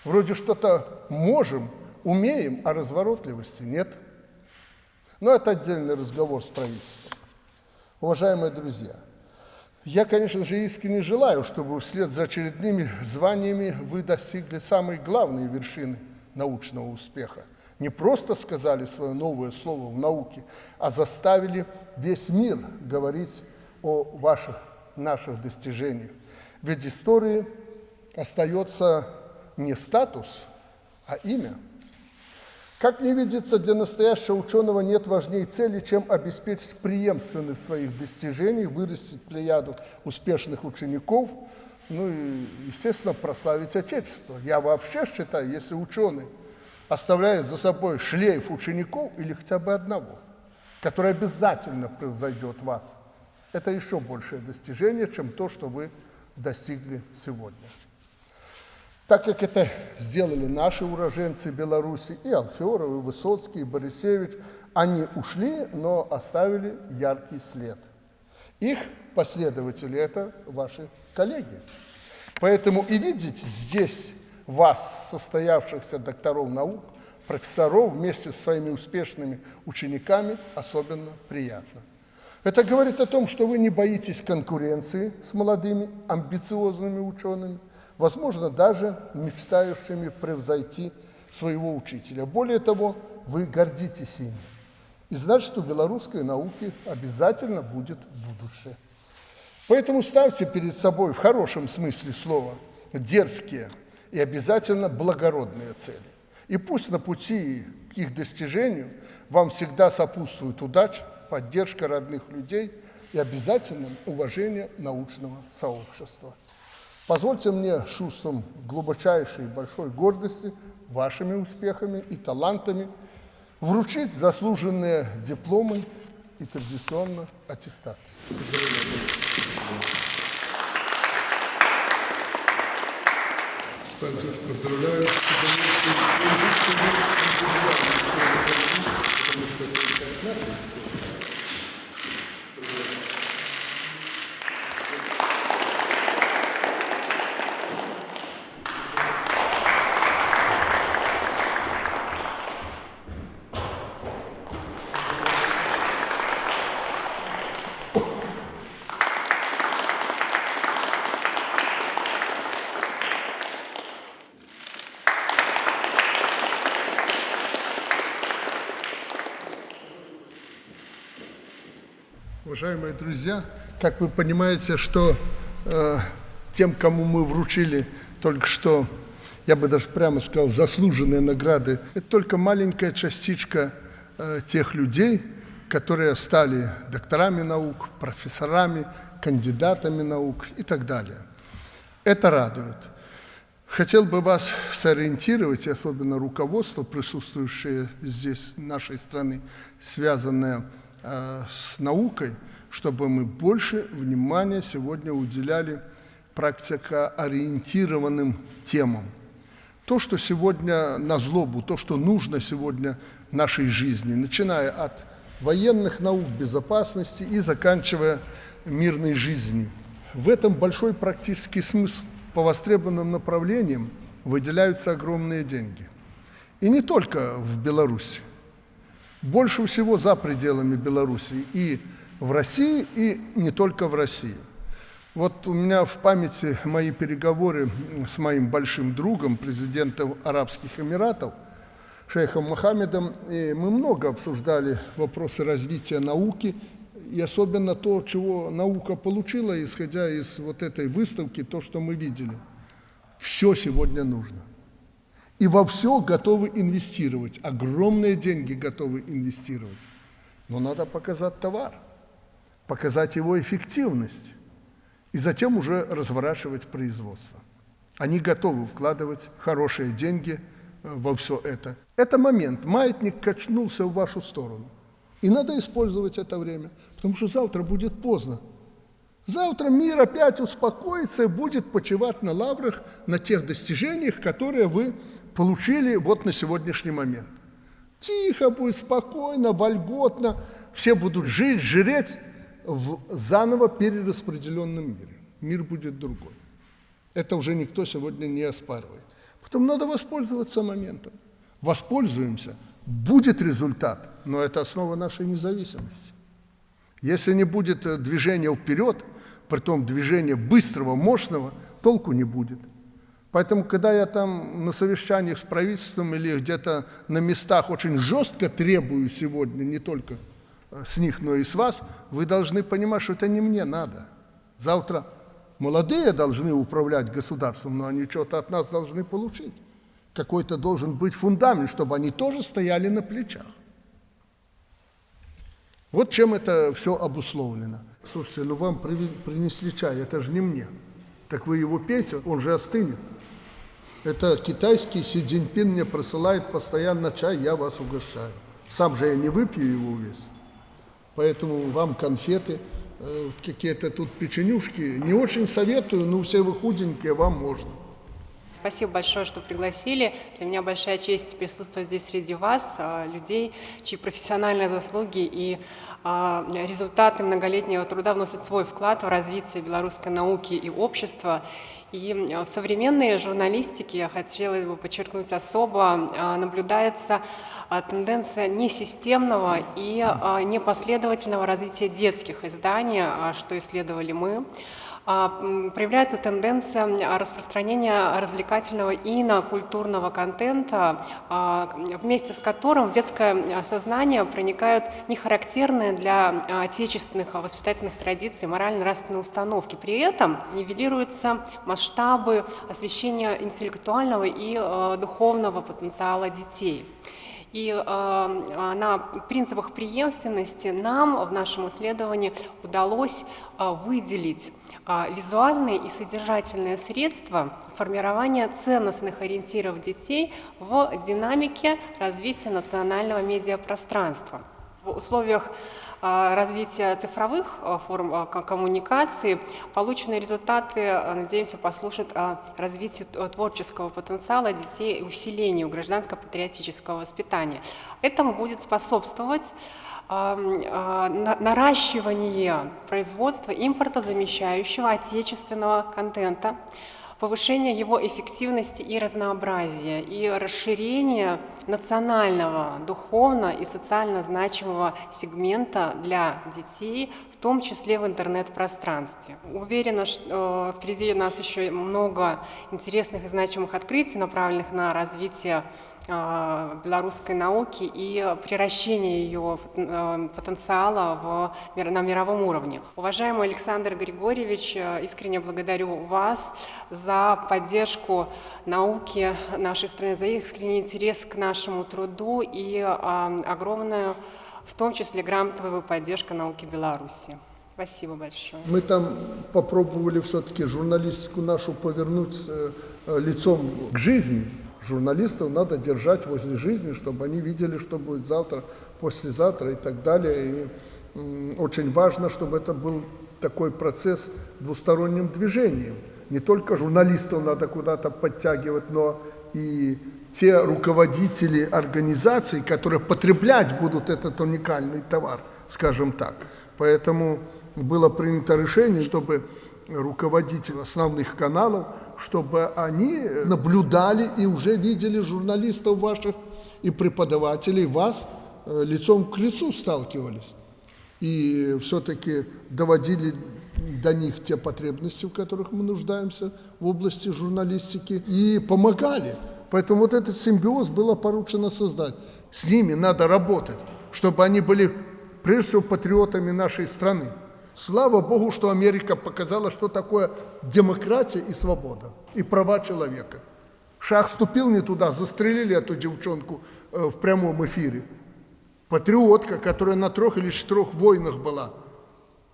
Вроде что-то можем, умеем, а разворотливости нет. Но это отдельный разговор с правительством. Уважаемые друзья, я, конечно же, искренне желаю, чтобы вслед за очередными званиями вы достигли самой главной вершины научного успеха. Не просто сказали свое новое слово в науке, а заставили весь мир говорить о ваших, наших достижениях. Ведь истории остается не статус, а имя – как мне видится, для настоящего ученого нет важнее цели, чем обеспечить преемственность своих достижений, вырастить плеяду успешных учеников, ну и, естественно, прославить Отечество. Я вообще считаю, если ученый оставляет за собой шлейф учеников или хотя бы одного, который обязательно превзойдет вас, это еще большее достижение, чем то, что вы достигли сегодня. Так как это сделали наши уроженцы Беларуси, и Алферов, и Высоцкий, и Борисевич, они ушли, но оставили яркий след. Их последователи – это ваши коллеги. Поэтому и видите здесь вас, состоявшихся докторов наук, профессоров, вместе с своими успешными учениками, особенно приятно. Это говорит о том, что вы не боитесь конкуренции с молодыми, амбициозными учеными – возможно, даже мечтающими превзойти своего учителя. Более того, вы гордитесь ими. И значит, у белорусской науки обязательно будет будущее. Поэтому ставьте перед собой в хорошем смысле слова дерзкие и обязательно благородные цели. И пусть на пути к их достижению вам всегда сопутствует удача, поддержка родных людей и обязательно уважение научного сообщества. Позвольте мне чувством глубочайшей большой гордости вашими успехами и талантами вручить заслуженные дипломы и традиционно аттестат. Поздравляю. Уважаемые друзья, как вы понимаете, что э, тем, кому мы вручили только что, я бы даже прямо сказал, заслуженные награды, это только маленькая частичка э, тех людей, которые стали докторами наук, профессорами, кандидатами наук и так далее. Это радует. Хотел бы вас сориентировать, особенно руководство, присутствующее здесь нашей страны, связанное Э, с наукой, чтобы мы больше внимания сегодня уделяли практикоориентированным темам. То, что сегодня на злобу, то, что нужно сегодня нашей жизни, начиная от военных наук, безопасности и заканчивая мирной жизнью. В этом большой практический смысл. По востребованным направлениям выделяются огромные деньги. И не только в Беларуси больше всего за пределами Беларуси и в России, и не только в России. Вот у меня в памяти мои переговоры с моим большим другом, президентом Арабских Эмиратов, шейхом Мохаммедом, и мы много обсуждали вопросы развития науки, и особенно то, чего наука получила, исходя из вот этой выставки, то, что мы видели. Все сегодня нужно – и во все готовы инвестировать, огромные деньги готовы инвестировать. Но надо показать товар, показать его эффективность. и затем уже разворачивать производство. Они готовы вкладывать хорошие деньги э, во все это. Это момент. Маятник качнулся в вашу сторону. И надо использовать это время, потому что завтра будет поздно. Завтра мир опять успокоится и будет почивать на лаврах, на тех достижениях, которые вы получили вот на сегодняшний момент. Тихо будет, спокойно, вольготно. Все будут жить, жреть в заново перераспределенном мире. Мир будет другой. Это уже никто сегодня не оспаривает. Потом надо воспользоваться моментом. Воспользуемся, будет результат, но это основа нашей независимости. Если не будет э, движения вперед, притом движения быстрого, мощного, толку не будет. Поэтому, когда я там на совещаниях с правительством или где-то на местах очень жестко требую сегодня, не только э, с них, но и с вас, вы должны понимать, что это не мне надо. Завтра молодые должны управлять государством, но они что-то от нас должны получить. Какой-то должен быть фундамент, чтобы они тоже стояли на плечах. Вот чем это все обусловлено. Слушайте, ну вам принесли чай, это же не мне. Так вы его пейте, он же остынет. Это китайский Си Цзиньпин мне присылает постоянно чай, я вас угощаю. Сам же я не выпью его весь. Поэтому вам конфеты, э, какие-то тут печенюшки. Не очень советую, но все вы худенькие, вам можно. Спасибо большое, что пригласили. Для меня большая честь присутствовать здесь среди вас, а, людей, чьи профессиональные заслуги и а, результаты многолетнего труда вносят свой вклад в развитие белорусской науки и общества. И в современной журналистике, я хотела бы подчеркнуть особо, а, наблюдается тенденция несистемного и непоследовательного развития детских изданий, что исследовали мы. А, проявляется тенденция распространения развлекательного и инокультурного контента, а, вместе с которым в детское сознание проникают нехарактерные для отечественных воспитательных традиций морально-нравственные установки. При этом нивелируются масштабы освещения интеллектуального и духовного потенциала детей. И э, на принципах преемственности нам в нашем исследовании удалось э, выделить а, визуальные и содержательные средства формирования ценностных ориентиров детей в динамике развития национального медиапространства. В условиях а, развития цифровых а, форм коммуникации полученные результаты, надеемся, послужат развитию творческого потенциала детей и усилению гражданско-патриотического воспитания. Этому будет способствовать а, наращивание производства импортозамещающего отечественного контента, повышение его эффективности и разнообразия, и расширение национального, духовно и социально значимого сегмента для детей, в том числе в интернет-пространстве. Уверена, что э, впереди у нас еще много интересных и значимых открытий, направленных на развитие а, белорусской науки и превращение ее э, потенциала в, на мировом уровне. Уважаемый Александр Григорьевич, э, искренне благодарю вас за поддержку науки нашей страны, за искренний интерес к нашему труду и огромную, в том числе, грамотовую поддержку науки Беларуси. Спасибо большое. Мы там попробовали все-таки журналистику нашу повернуть э, лицом к жизни, журналистов надо держать возле жизни, чтобы они видели, что будет завтра, послезавтра и так далее. И очень важно, чтобы это был такой процесс двусторонним движением. Не только журналистов надо куда-то подтягивать, но и те руководители организаций, которые потреблять будут этот уникальный товар, скажем так. Поэтому было принято решение, чтобы руководителей основных каналов, чтобы они наблюдали и уже видели журналистов ваших и преподавателей, вас э, лицом к лицу сталкивались. И все-таки доводили до них те потребности, в которых мы нуждаемся в области журналистики, и помогали. Поэтому вот этот симбиоз было поручено создать. С ними надо работать, чтобы они были прежде всего патриотами нашей страны. Слава Богу, что Америка показала, что такое демократия и свобода, и права человека. Шах ступил не туда, застрелили эту девчонку э, в прямом эфире. Патриотка, которая на трех или четырех войнах была,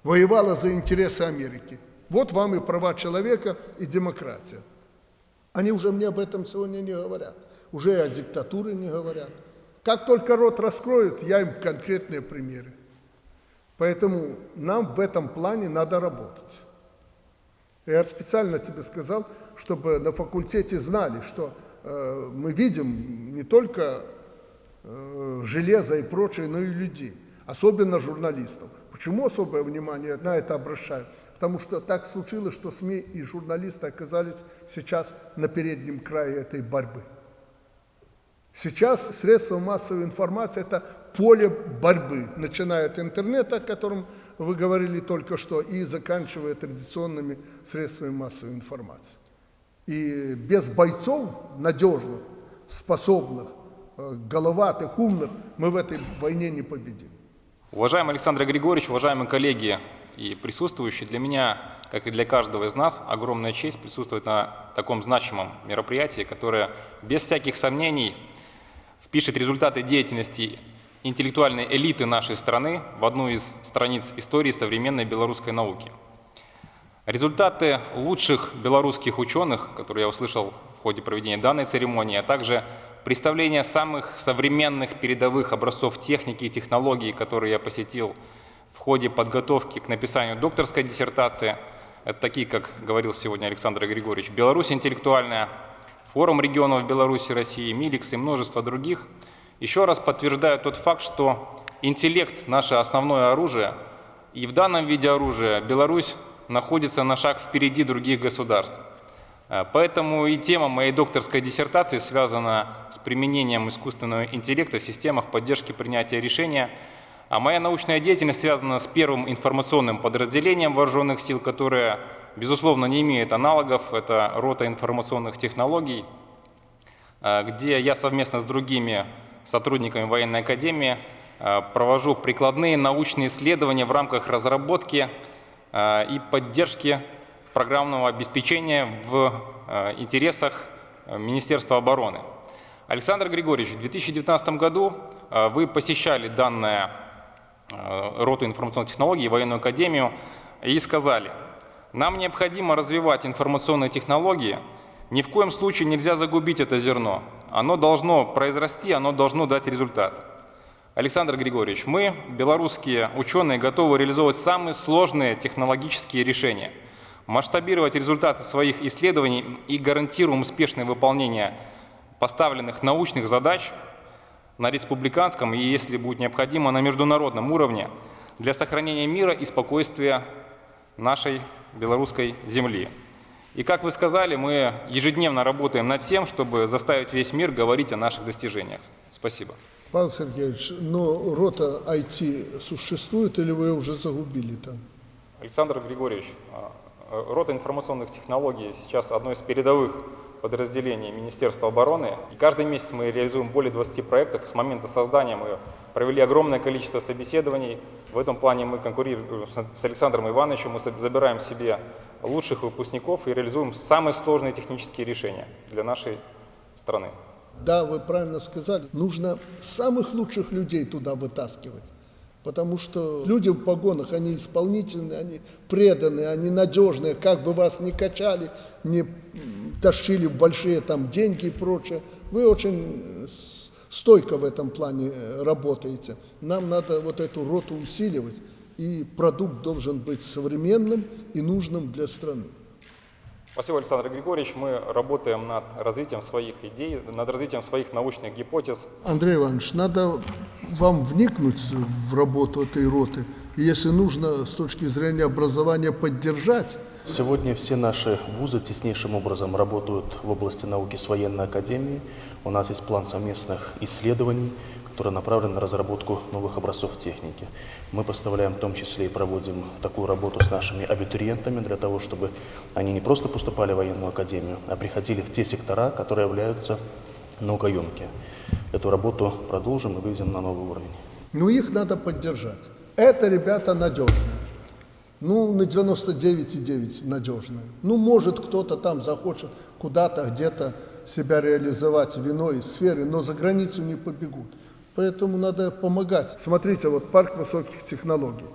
воевала за интересы Америки. Вот вам и права человека, и демократия. Они уже мне об этом сегодня не говорят. Уже и о диктатуре не говорят. Как только рот раскроют, я им конкретные примеры. Поэтому нам в этом плане надо работать. Я специально тебе сказал, чтобы на факультете знали, что э, мы видим не только э, железо и прочее, но и людей, особенно журналистов. Почему особое внимание на это обращаю? Потому что так случилось, что СМИ и журналисты оказались сейчас на переднем крае этой борьбы. Сейчас средства массовой информации – это поле борьбы, начиная от интернета, о котором вы говорили только что, и заканчивая традиционными средствами массовой информации. И без бойцов надежных, способных, э, головатых, умных мы в этой войне не победим. Уважаемый Александр Григорьевич, уважаемые коллеги и присутствующие, для меня, как и для каждого из нас, огромная честь присутствовать на таком значимом мероприятии, которое без всяких сомнений впишет результаты деятельности интеллектуальной элиты нашей страны в одну из страниц истории современной белорусской науки. Результаты лучших белорусских ученых, которые я услышал в ходе проведения данной церемонии, а также представление самых современных передовых образцов техники и технологий, которые я посетил в ходе подготовки к написанию докторской диссертации, это такие, как говорил сегодня Александр Григорьевич, «Беларусь интеллектуальная», Форум регионов Беларуси, России, Миликс и множество других – еще раз подтверждаю тот факт, что интеллект – наше основное оружие, и в данном виде оружия Беларусь находится на шаг впереди других государств. Э, поэтому и тема моей докторской диссертации связана с применением искусственного интеллекта в системах поддержки принятия решения, а моя научная деятельность связана с первым информационным подразделением вооруженных сил, которое, безусловно, не имеет аналогов, это рота информационных технологий, э, где я совместно с другими сотрудниками военной академии э, провожу прикладные научные исследования в рамках разработки э, и поддержки программного обеспечения в э, интересах Министерства обороны. Александр Григорьевич, в 2019 году вы посещали данное роту информационных технологий, военную академию, и сказали, нам необходимо развивать информационные технологии, ни в коем случае нельзя загубить это зерно оно должно произрасти, оно должно дать результат. Александр Григорьевич, мы, белорусские ученые, готовы реализовывать самые сложные технологические решения, масштабировать результаты своих исследований и гарантируем успешное выполнение поставленных научных задач на республиканском и, если будет необходимо, на международном уровне для сохранения мира и спокойствия нашей белорусской земли. И как вы сказали, мы ежедневно работаем над тем, чтобы заставить весь мир говорить о наших достижениях. Спасибо. Павел Сергеевич, но рота IT существует или вы уже загубили там? Александр Григорьевич, а, а, рота информационных технологий сейчас одно из передовых подразделений Министерства обороны. И каждый месяц мы реализуем более 20 проектов. С момента создания мы провели огромное количество собеседований. В этом плане мы конкурируем с Александром Ивановичем, мы забираем себе лучших выпускников и реализуем самые сложные технические решения для нашей страны. Да, вы правильно сказали. Нужно самых лучших людей туда вытаскивать. Потому что люди в погонах, они исполнительные, они преданные, они надежные. Как бы вас ни качали, не тащили в большие там деньги и прочее, вы очень стойко в этом плане э, работаете. Нам надо вот эту роту усиливать и продукт должен быть современным и нужным для страны. Спасибо, Александр Григорьевич. Мы работаем над развитием своих идей, над развитием своих научных гипотез. Андрей Иванович, надо вам вникнуть в работу этой роты, и если нужно с точки зрения образования поддержать. Сегодня все наши вузы теснейшим образом работают в области науки с военной академией. У нас есть план совместных исследований, которая направлена на разработку новых образцов техники. Мы поставляем в том числе и проводим такую работу с нашими абитуриентами для того, чтобы они не просто поступали в военную академию, а приходили в те сектора, которые являются наукоемкие. Эту работу продолжим и выведем на новый уровень. Ну, их надо поддержать. Это ребята надежные. Ну, на 99,9 надежные. Ну, может, кто-то там захочет куда-то, где-то себя реализовать в иной сфере, но за границу не побегут. Поэтому надо помогать. Смотрите, вот парк высоких технологий.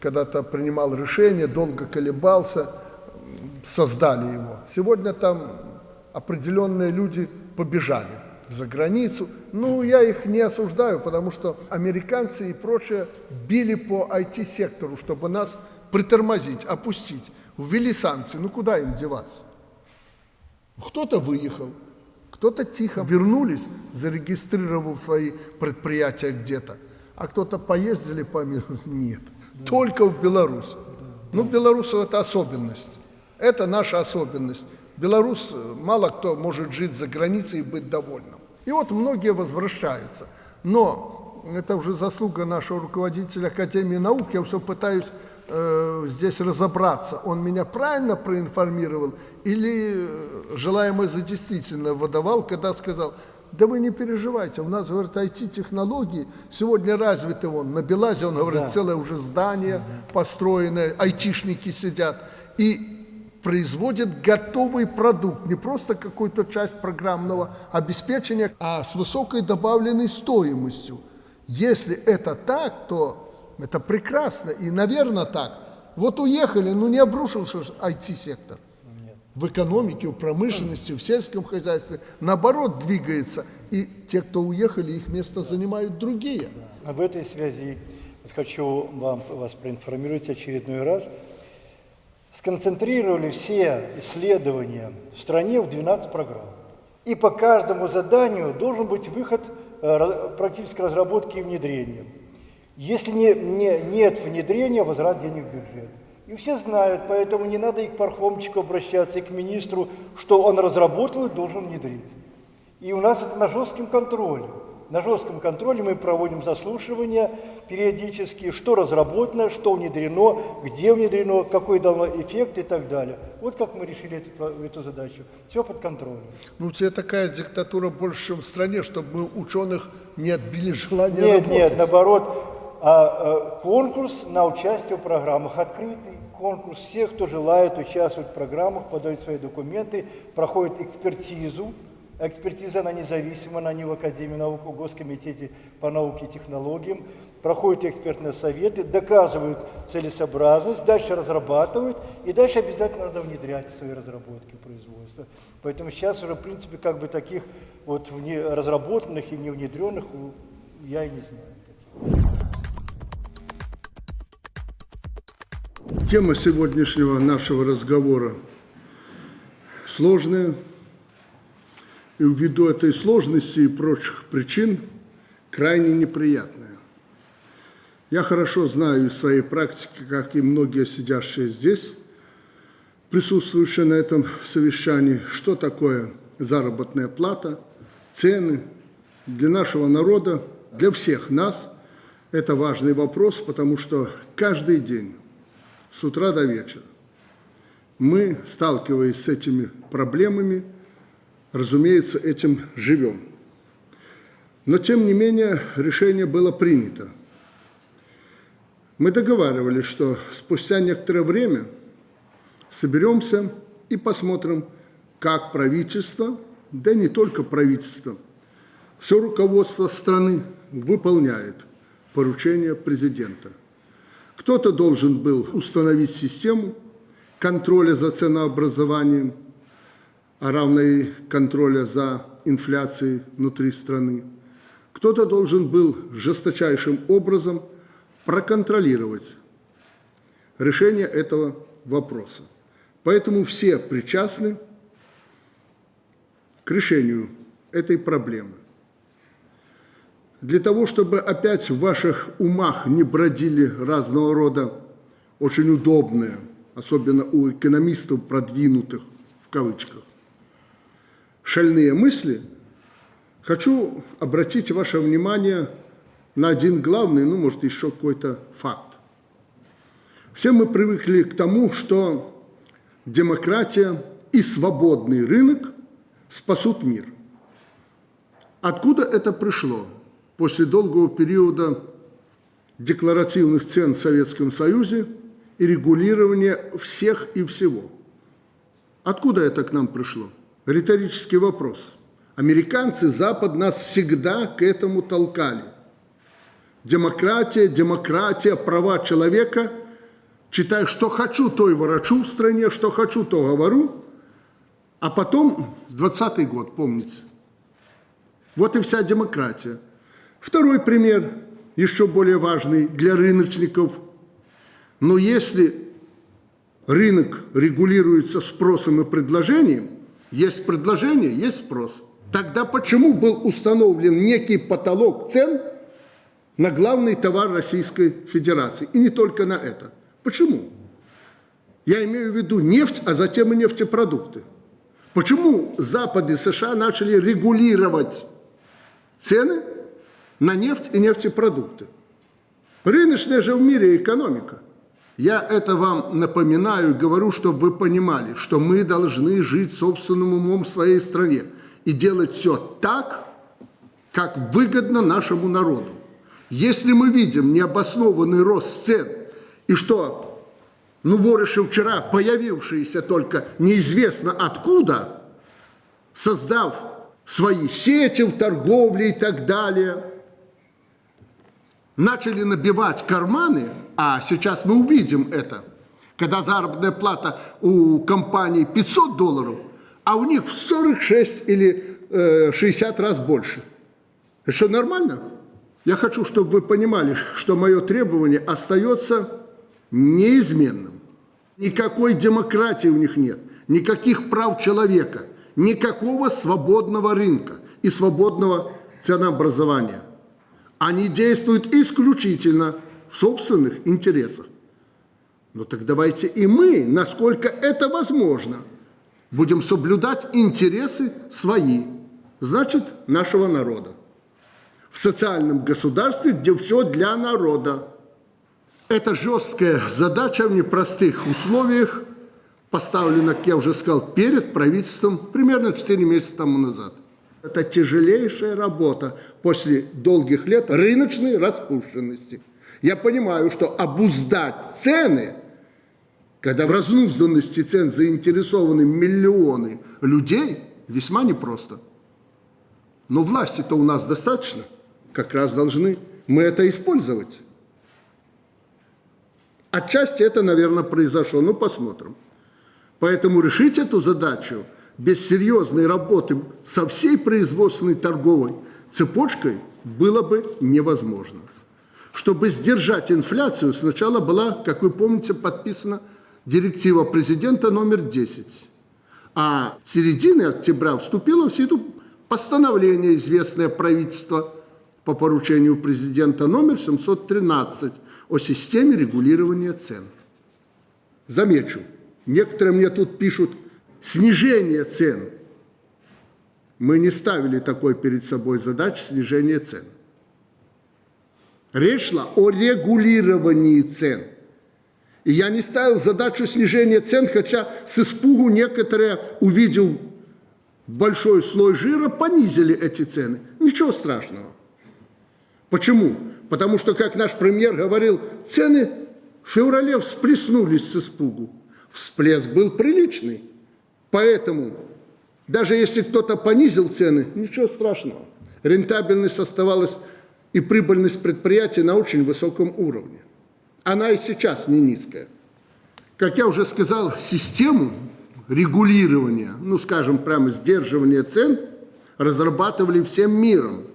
Когда-то принимал решение, долго колебался, создали его. Сегодня там определенные люди побежали за границу. Ну, я их не осуждаю, потому что американцы и прочее били по IT-сектору, чтобы нас притормозить, опустить. Ввели санкции. Ну, куда им деваться? Кто-то выехал, кто-то тихо вернулись, зарегистрировав свои предприятия где-то, а кто-то поездили по миру. Нет, только в Беларусь. Ну, белорусов это особенность. Это наша особенность. Белорус, мало кто может жить за границей и быть довольным. И вот многие возвращаются. Но это уже заслуга нашего руководителя Академии наук. Я все пытаюсь э, здесь разобраться. Он меня правильно проинформировал или э, желаемое за действительно выдавал, когда сказал, да вы не переживайте, у нас, говорит, IT-технологии сегодня развиты вон, на Белазе, он говорит, Да. целое уже здание построенное, айтишники сидят. И производит готовый продукт, не просто какую-то часть программного обеспечения, а с высокой добавленной стоимостью. Если это так, то это прекрасно и, наверное, так. Вот уехали, ну не обрушился IT-сектор. В экономике, в промышленности, в сельском хозяйстве, наоборот, двигается. И те, кто уехали, их место занимают другие. В этой связи хочу вам, вас проинформировать очередной раз. Сконцентрировали все исследования в стране в 12 программ. И по каждому заданию должен быть выход практической разработки и внедрения. Если не, не- нет внедрения, возврат денег в бюджет. И все знают, поэтому не надо и к пархомчику обращаться, и к министру, что он разработал и должен внедрить. И у нас это на жестком контроле. На жестком контроле мы проводим заслушивания периодически, что разработано, что внедрено, где внедрено, какой дало эффект и так далее. Вот как мы решили эту, эту задачу. Все под контролем. Ну, у тебя такая диктатура больше, чем в стране, чтобы мы ученых не отбили желание Нет, работать. нет, наоборот, а, а, конкурс на участие в программах открытый. Конкурс всех, кто желает участвовать в программах, подают свои документы, проходит экспертизу. Экспертиза, она независима, она не в Академии наук, в Госкомитете по науке и технологиям. Проходят экспертные советы, доказывают целесообразность, дальше разрабатывают, и дальше обязательно надо внедрять свои разработки в производство. Поэтому сейчас уже, в принципе, как бы таких вот вне- разработанных и не внедренных я и не знаю. Тема сегодняшнего нашего разговора сложная. И ввиду этой сложности и прочих причин крайне неприятная. Я хорошо знаю из своей практики, как и многие сидящие здесь, присутствующие на этом совещании, что такое заработная плата, цены. Для нашего народа, для всех нас это важный вопрос, потому что каждый день с утра до вечера. Мы, сталкиваясь с этими проблемами, разумеется, этим живем. Но, тем не менее, решение было принято. Мы договаривались, что спустя некоторое время соберемся и посмотрим, как правительство, да не только правительство, все руководство страны выполняет поручения президента – кто-то должен был установить систему контроля за ценообразованием, а равно и контроля за инфляцией внутри страны. Кто-то должен был жесточайшим образом проконтролировать решение этого вопроса. Поэтому все причастны к решению этой проблемы. Для того, чтобы опять в ваших умах не бродили разного рода очень удобные, особенно у экономистов продвинутых, в кавычках, шальные мысли, хочу обратить ваше внимание на один главный, ну, может, еще какой-то факт. Все мы привыкли к тому, что демократия и свободный рынок спасут мир. Откуда это пришло? После долгого периода декларативных цен в Советском Союзе и регулирования всех и всего. Откуда это к нам пришло? Риторический вопрос. Американцы, Запад нас всегда к этому толкали. Демократия, демократия, права человека, читаю, что хочу, то и ворочу в стране, что хочу, то говорю, а потом 20 год, помните. Вот и вся демократия. Второй пример, еще более важный для рыночников. Но если рынок регулируется спросом и предложением, есть предложение, есть спрос. Тогда почему был установлен некий потолок цен на главный товар Российской Федерации? И не только на это. Почему? Я имею в виду нефть, а затем и нефтепродукты. Почему Запад и США начали регулировать цены на нефть и нефтепродукты? Рыночная же в мире экономика. Я это вам напоминаю и говорю, чтобы вы понимали, что мы должны жить собственным умом в своей стране и делать все так, как выгодно нашему народу. Если мы видим необоснованный рост цен и что ну, вориши вчера, появившиеся только неизвестно откуда, создав свои сети в торговле и так далее, начали набивать карманы, а сейчас мы увидим это, когда заработная плата у компании 500 долларов, а у них в 46 или э, 60 раз больше. Это что, нормально? Я хочу, чтобы вы понимали, что мое требование остается неизменным. Никакой демократии у них нет, никаких прав человека, никакого свободного рынка и свободного ценообразования. Они действуют исключительно в собственных интересах. Ну так давайте и мы, насколько это возможно, будем соблюдать интересы свои, значит, нашего народа. В социальном государстве, где все для народа. Это жесткая задача в непростых условиях, поставлена, как я уже сказал, перед правительством примерно 4 месяца тому назад. Это тяжелейшая работа после долгих лет рыночной распущенности. Я понимаю, что обуздать цены, когда в разнузданности цен заинтересованы миллионы людей, весьма непросто. Но власти-то у нас достаточно, как раз должны мы это использовать. Отчасти это, наверное, произошло, но посмотрим. Поэтому решить эту задачу без серьезной работы со всей производственной торговой цепочкой было бы невозможно. Чтобы сдержать инфляцию, сначала была, как вы помните, подписана директива президента номер 10. А в середине октября вступило в силу постановление, известное правительство по поручению президента номер 713 о системе регулирования цен. Замечу, некоторые мне тут пишут снижение цен. Мы не ставили такой перед собой задачи снижения цен. Речь шла о регулировании цен. И я не ставил задачу снижения цен, хотя с испугу некоторые, увидел большой слой жира, понизили эти цены. Ничего страшного. Почему? Потому что, как наш премьер говорил, цены в феврале всплеснулись с испугу. Всплеск был приличный. Поэтому, даже если кто-то понизил цены, ничего страшного. Рентабельность оставалась и прибыльность предприятия на очень высоком уровне. Она и сейчас не низкая. Как я уже сказал, систему регулирования, ну, скажем, прямо сдерживания цен разрабатывали всем миром –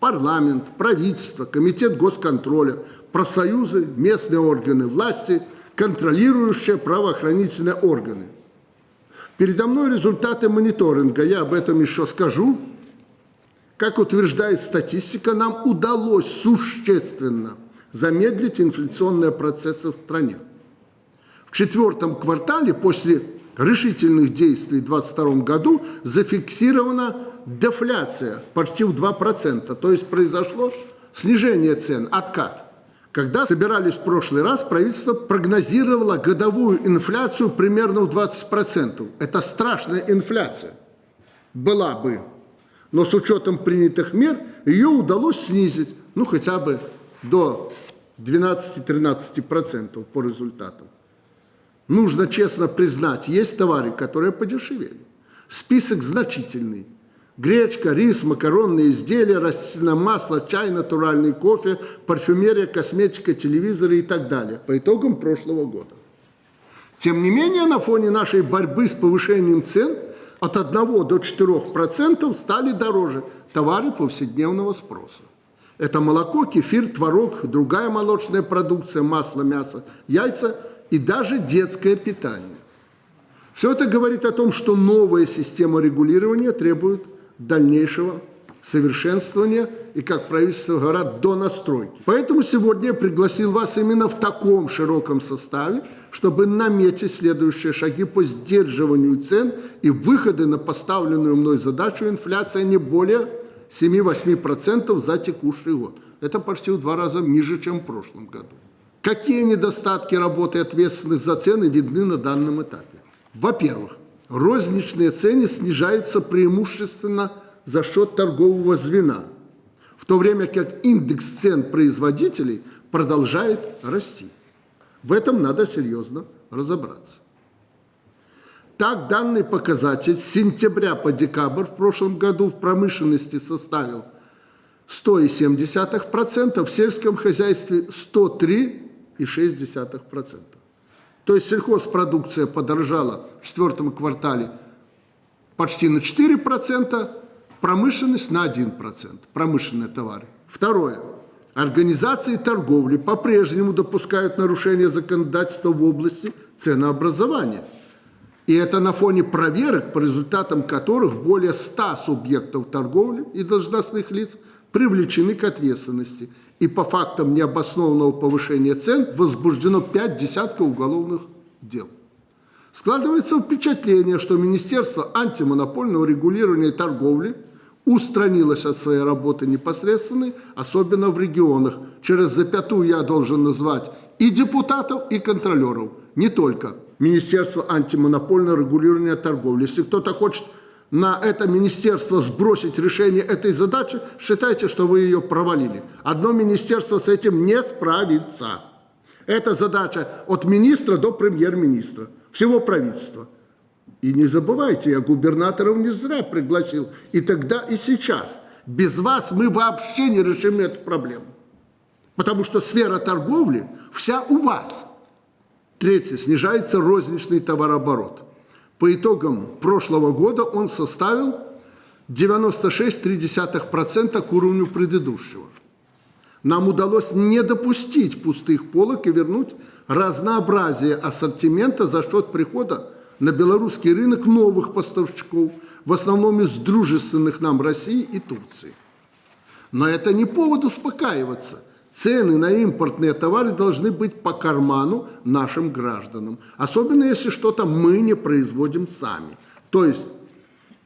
парламент, правительство, комитет госконтроля, профсоюзы, местные органы власти, контролирующие правоохранительные органы. Передо мной результаты мониторинга, я об этом еще скажу. Как утверждает статистика, нам удалось существенно замедлить инфляционные процессы в стране. В четвертом квартале после решительных действий в 2022 году зафиксирована дефляция почти в 2%, то есть произошло снижение цен, откат. Когда собирались в прошлый раз, правительство прогнозировало годовую инфляцию примерно в 20%. Это страшная инфляция. Была бы. Но с учетом принятых мер ее удалось снизить, ну хотя бы до 12-13% по результатам. Нужно честно признать, есть товары, которые подешевели. Список значительный. Гречка, рис, макаронные изделия, растительное масло, чай, натуральный кофе, парфюмерия, косметика, телевизоры и так далее. По итогам прошлого года. Тем не менее, на фоне нашей борьбы с повышением цен от 1 до 4% стали дороже товары повседневного спроса. Это молоко, кефир, творог, другая молочная продукция, масло, мясо, яйца и даже детское питание. Все это говорит о том, что новая система регулирования требует дальнейшего совершенствования и, как правительство говорят, до настройки. Поэтому сегодня я пригласил вас именно в таком широком составе, чтобы наметить следующие шаги по сдерживанию цен и выходы на поставленную мной задачу инфляция не более 7-8% за текущий год. Это почти в два раза ниже, чем в прошлом году. Какие недостатки работы ответственных за цены видны на данном этапе? Во-первых, розничные цены снижаются преимущественно за счет торгового звена, в то время как индекс цен производителей продолжает расти. В этом надо серьезно разобраться. Так, данный показатель с сентября по декабрь в прошлом году в промышленности составил 100,7%, в сельском хозяйстве 103,6%. То есть сельхозпродукция подорожала в четвертом квартале почти на 4%, промышленность на 1%, промышленные товары. Второе. Организации торговли по-прежнему допускают нарушения законодательства в области ценообразования. И это на фоне проверок, по результатам которых более 100 субъектов торговли и должностных лиц привлечены к ответственности. И по фактам необоснованного повышения цен возбуждено 5 десятков уголовных дел. Складывается впечатление, что Министерство антимонопольного регулирования и торговли – устранилась от своей работы непосредственной, особенно в регионах. Через запятую я должен назвать и депутатов, и контролеров, не только Министерство антимонопольного регулирования торговли. Если кто-то хочет на это министерство сбросить решение этой задачи, считайте, что вы ее провалили. Одно министерство с этим не справится. Это задача от министра до премьер-министра, всего правительства. И не забывайте, я губернаторов не зря пригласил. И тогда, и сейчас. Без вас мы вообще не решим эту проблему. Потому что сфера торговли вся у вас. Третье. Снижается розничный товарооборот. По итогам прошлого года он составил 96,3% к уровню предыдущего. Нам удалось не допустить пустых полок и вернуть разнообразие ассортимента за счет прихода на белорусский рынок новых поставщиков, в основном из дружественных нам России и Турции. Но это не повод успокаиваться. Цены на импортные товары должны быть по карману нашим гражданам. Особенно если что-то мы не производим сами. То есть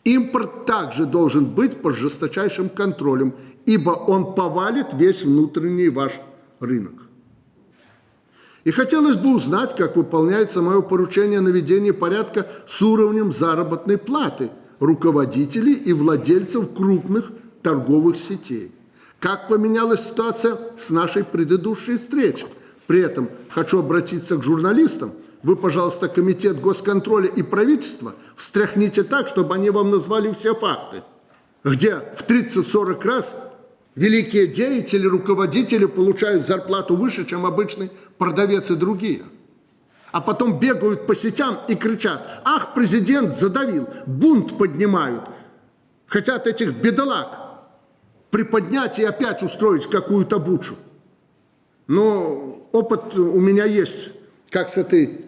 импорт также должен быть под жесточайшим контролем, ибо он повалит весь внутренний ваш рынок. И хотелось бы узнать, как выполняется мое поручение наведения порядка с уровнем заработной платы руководителей и владельцев крупных торговых сетей. Как поменялась ситуация с нашей предыдущей встречи. При этом хочу обратиться к журналистам. Вы, пожалуйста, Комитет госконтроля и правительства встряхните так, чтобы они вам назвали все факты. Где в 30-40 раз Великие деятели, руководители получают зарплату выше, чем обычный продавец и другие. А потом бегают по сетям и кричат, ах, президент задавил, бунт поднимают. Хотят этих бедолаг приподнять и опять устроить какую-то бучу. Но опыт у меня есть, как с этой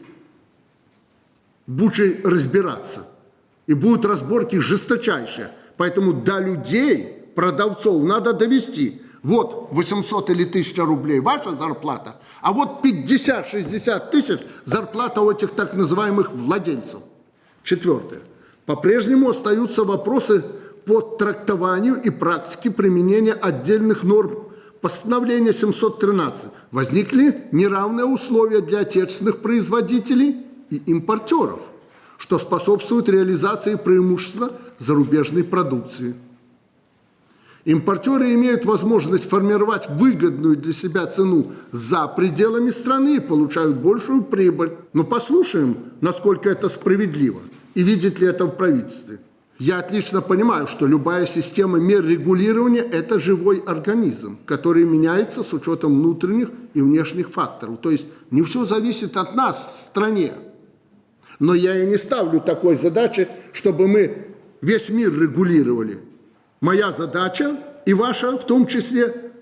бучей разбираться. И будут разборки жесточайшие. Поэтому до людей продавцов надо довести. Вот 800 или 1000 рублей ваша зарплата, а вот 50-60 тысяч зарплата у этих так называемых владельцев. Четвертое. По-прежнему остаются вопросы по трактованию и практике применения отдельных норм постановления 713. Возникли неравные условия для отечественных производителей и импортеров, что способствует реализации преимущества зарубежной продукции. Импортеры имеют возможность формировать выгодную для себя цену за пределами страны и получают большую прибыль. Но послушаем, насколько это справедливо и видит ли это в правительстве. Я отлично понимаю, что любая система мер регулирования – это живой организм, который меняется с учетом внутренних и внешних факторов. То есть не все зависит от нас в стране. Но я и не ставлю такой задачи, чтобы мы весь мир регулировали. Моя задача и ваша в том числе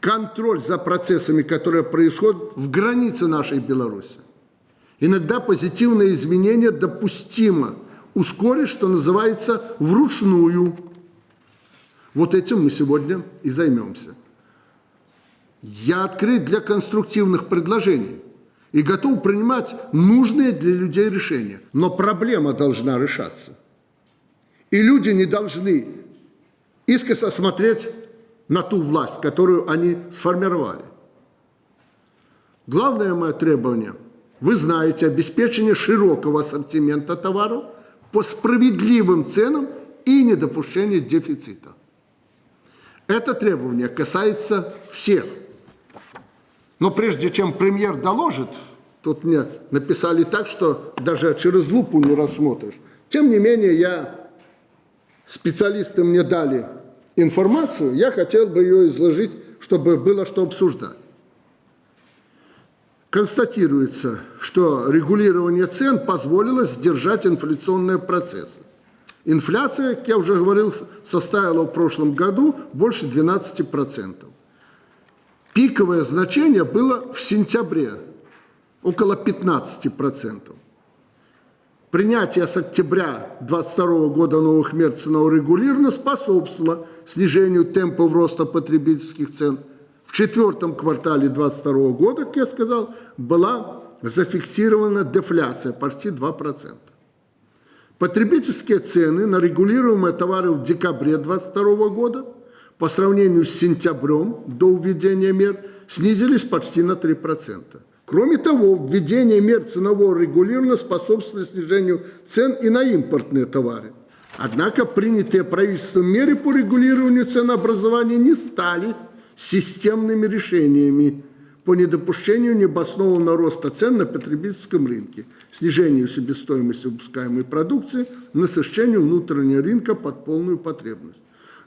контроль за процессами, которые происходят в границе нашей Беларуси. Иногда позитивные изменения допустимо ускорить, что называется, вручную. Вот этим мы сегодня и займемся. Я открыт для конструктивных предложений и готов принимать нужные для людей решения. Но проблема должна решаться. И люди не должны искоса смотреть на ту власть, которую они сформировали. Главное мое требование, вы знаете, обеспечение широкого ассортимента товаров по справедливым ценам и недопущение дефицита. Это требование касается всех. Но прежде чем премьер доложит, тут мне написали так, что даже через лупу не рассмотришь. Тем не менее, я, специалисты мне дали информацию, я хотел бы ее изложить, чтобы было что обсуждать. Констатируется, что регулирование цен позволило сдержать инфляционные процессы. Инфляция, как я уже говорил, составила в прошлом году больше 12%. Пиковое значение было в сентябре, около 15%. Принятие с октября 2022 года новых мер ценового регулирования способствовало снижению темпов роста потребительских цен. В четвертом квартале 2022 года, как я сказал, была зафиксирована дефляция почти 2%. Потребительские цены на регулируемые товары в декабре 2022 года по сравнению с сентябрем до введения мер снизились почти на 3%. Кроме того, введение мер ценового регулирования способствует снижению цен и на импортные товары. Однако принятые правительством меры по регулированию ценообразования не стали системными решениями по недопущению необоснованного роста цен на потребительском рынке, снижению себестоимости выпускаемой продукции, насыщению внутреннего рынка под полную потребность.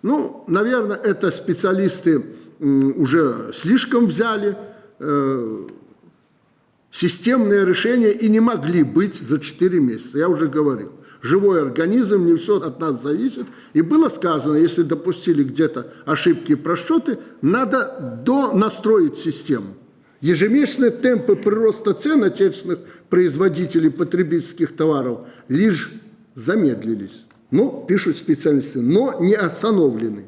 Ну, наверное, это специалисты уже слишком взяли, э, системные решения и не могли быть за 4 месяца, я уже говорил. Живой организм, не все от нас зависит. И было сказано, если допустили где-то ошибки и просчеты, надо донастроить систему. Ежемесячные темпы прироста цен отечественных производителей потребительских товаров лишь замедлились. Ну, пишут специалисты, но не остановлены.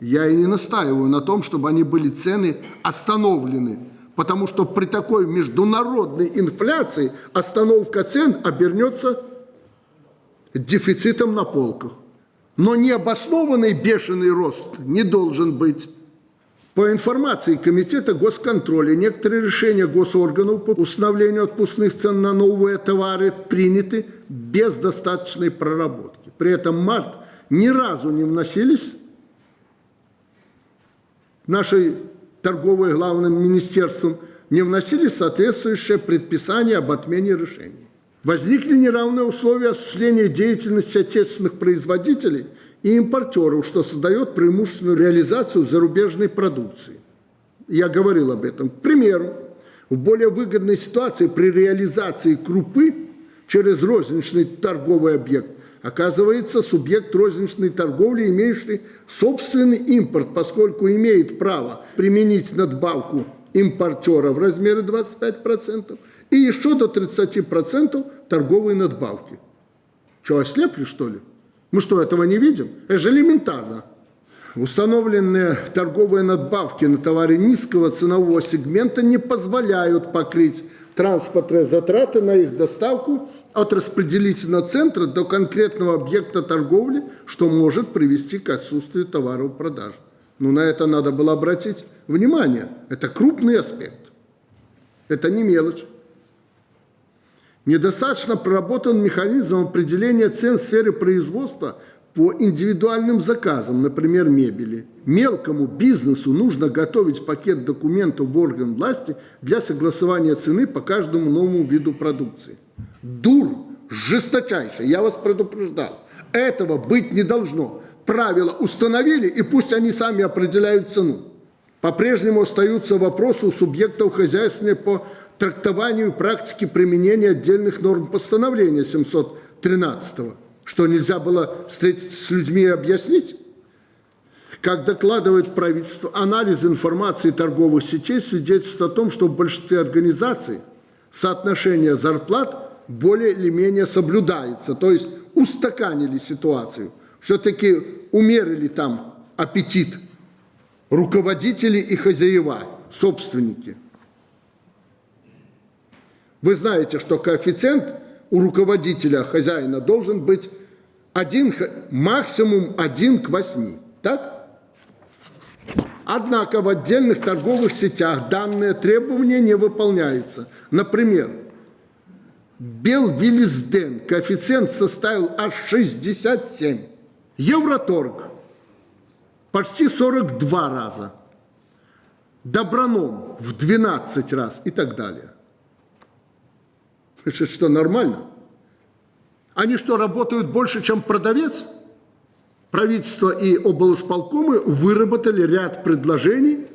Я и не настаиваю на том, чтобы они были цены остановлены потому что при такой международной инфляции остановка цен обернется дефицитом на полках. Но необоснованный бешеный рост не должен быть. По информации Комитета госконтроля, некоторые решения госорганов по установлению отпускных цен на новые товары приняты без достаточной проработки. При этом март ни разу не вносились нашей торговое главным министерством, не вносили соответствующее предписание об отмене решений. Возникли неравные условия осуществления деятельности отечественных производителей и импортеров, что создает преимущественную реализацию зарубежной продукции. Я говорил об этом. К примеру, в более выгодной ситуации при реализации крупы через розничный торговый объект оказывается субъект розничной торговли, имеющий собственный импорт, поскольку имеет право применить надбавку импортера в размере 25% и еще до 30% торговой надбавки. Что, ослепли, что ли? Мы что, этого не видим? Это же элементарно. Установленные торговые надбавки на товары низкого ценового сегмента не позволяют покрыть транспортные затраты на их доставку от распределительного центра до конкретного объекта торговли, что может привести к отсутствию товаров в продаже. Но на это надо было обратить внимание. Это крупный аспект. Это не мелочь. Недостаточно проработан механизм определения цен в сфере производства по индивидуальным заказам, например, мебели. Мелкому бизнесу нужно готовить пакет документов в орган власти для согласования цены по каждому новому виду продукции. Дур жесточайший, я вас предупреждал. Этого быть не должно. Правила установили, и пусть они сами определяют цену. По-прежнему остаются вопросы у субъектов хозяйственной по трактованию и практике применения отдельных норм постановления 713 Что, нельзя было встретиться с людьми и объяснить? Как докладывает правительство, анализ информации торговых сетей свидетельствует о том, что в большинстве организаций соотношение зарплат более или менее соблюдается, то есть устаканили ситуацию. Все-таки умерили там аппетит руководители и хозяева, собственники. Вы знаете, что коэффициент у руководителя, хозяина должен быть один, максимум 1 к 8. Так? Однако в отдельных торговых сетях данные требования не выполняются. Например, Белвилизден коэффициент составил аж 67. Евроторг почти 42 раза. Доброном в 12 раз и так далее. Это что, нормально? Они что, работают больше, чем продавец? правительство и облсполкомы выработали ряд предложений,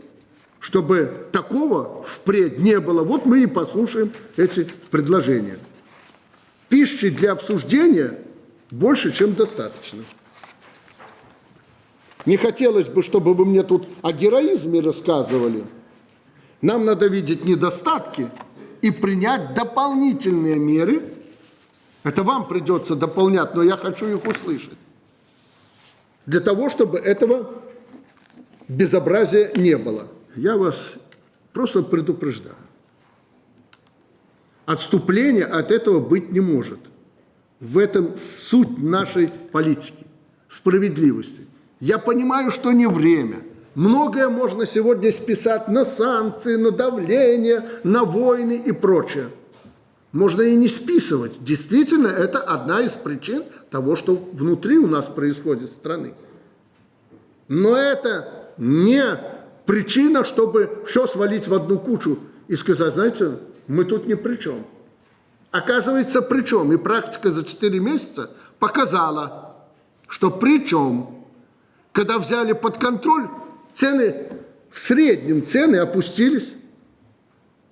чтобы такого впредь не было. Вот мы и послушаем эти предложения. Пищи для обсуждения больше, чем достаточно. Не хотелось бы, чтобы вы мне тут о героизме рассказывали. Нам надо видеть недостатки и принять дополнительные меры. Это вам придется дополнять, но я хочу их услышать для того, чтобы этого безобразия не было. Я вас просто предупреждаю. Отступления от этого быть не может. В этом суть нашей политики, справедливости. Я понимаю, что не время. Многое можно сегодня списать на санкции, на давление, на войны и прочее можно и не списывать. Действительно, это одна из причин того, что внутри у нас происходит страны. Но это не причина, чтобы все свалить в одну кучу и сказать, знаете, мы тут ни при чем. Оказывается, при чем. И практика за 4 месяца показала, что при чем, когда взяли под контроль, цены, в среднем цены опустились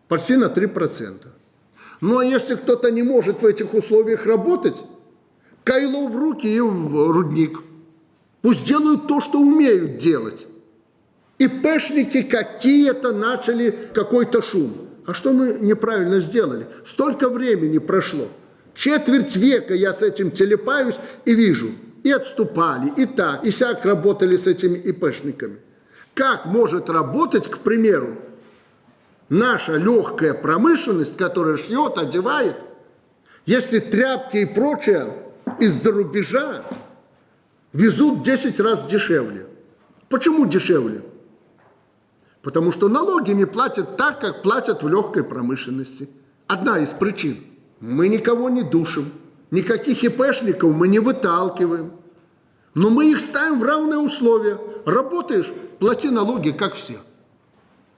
почти на 3%. Ну а если кто-то не может в этих условиях работать, кайло в руки и в рудник. Пусть делают то, что умеют делать. И пешники какие-то начали какой-то шум. А что мы неправильно сделали? Столько времени прошло. Четверть века я с этим телепаюсь и вижу. И отступали, и так, и сяк работали с этими ИПшниками. Как может работать, к примеру, наша легкая промышленность, которая шьет, одевает, если тряпки и прочее из-за рубежа везут 10 раз дешевле. Почему дешевле? Потому что налоги не платят так, как платят в легкой промышленности. Одна из причин. Мы никого не душим, никаких ИПшников мы не выталкиваем. Но мы их ставим в равные условия. Работаешь, плати налоги, как все.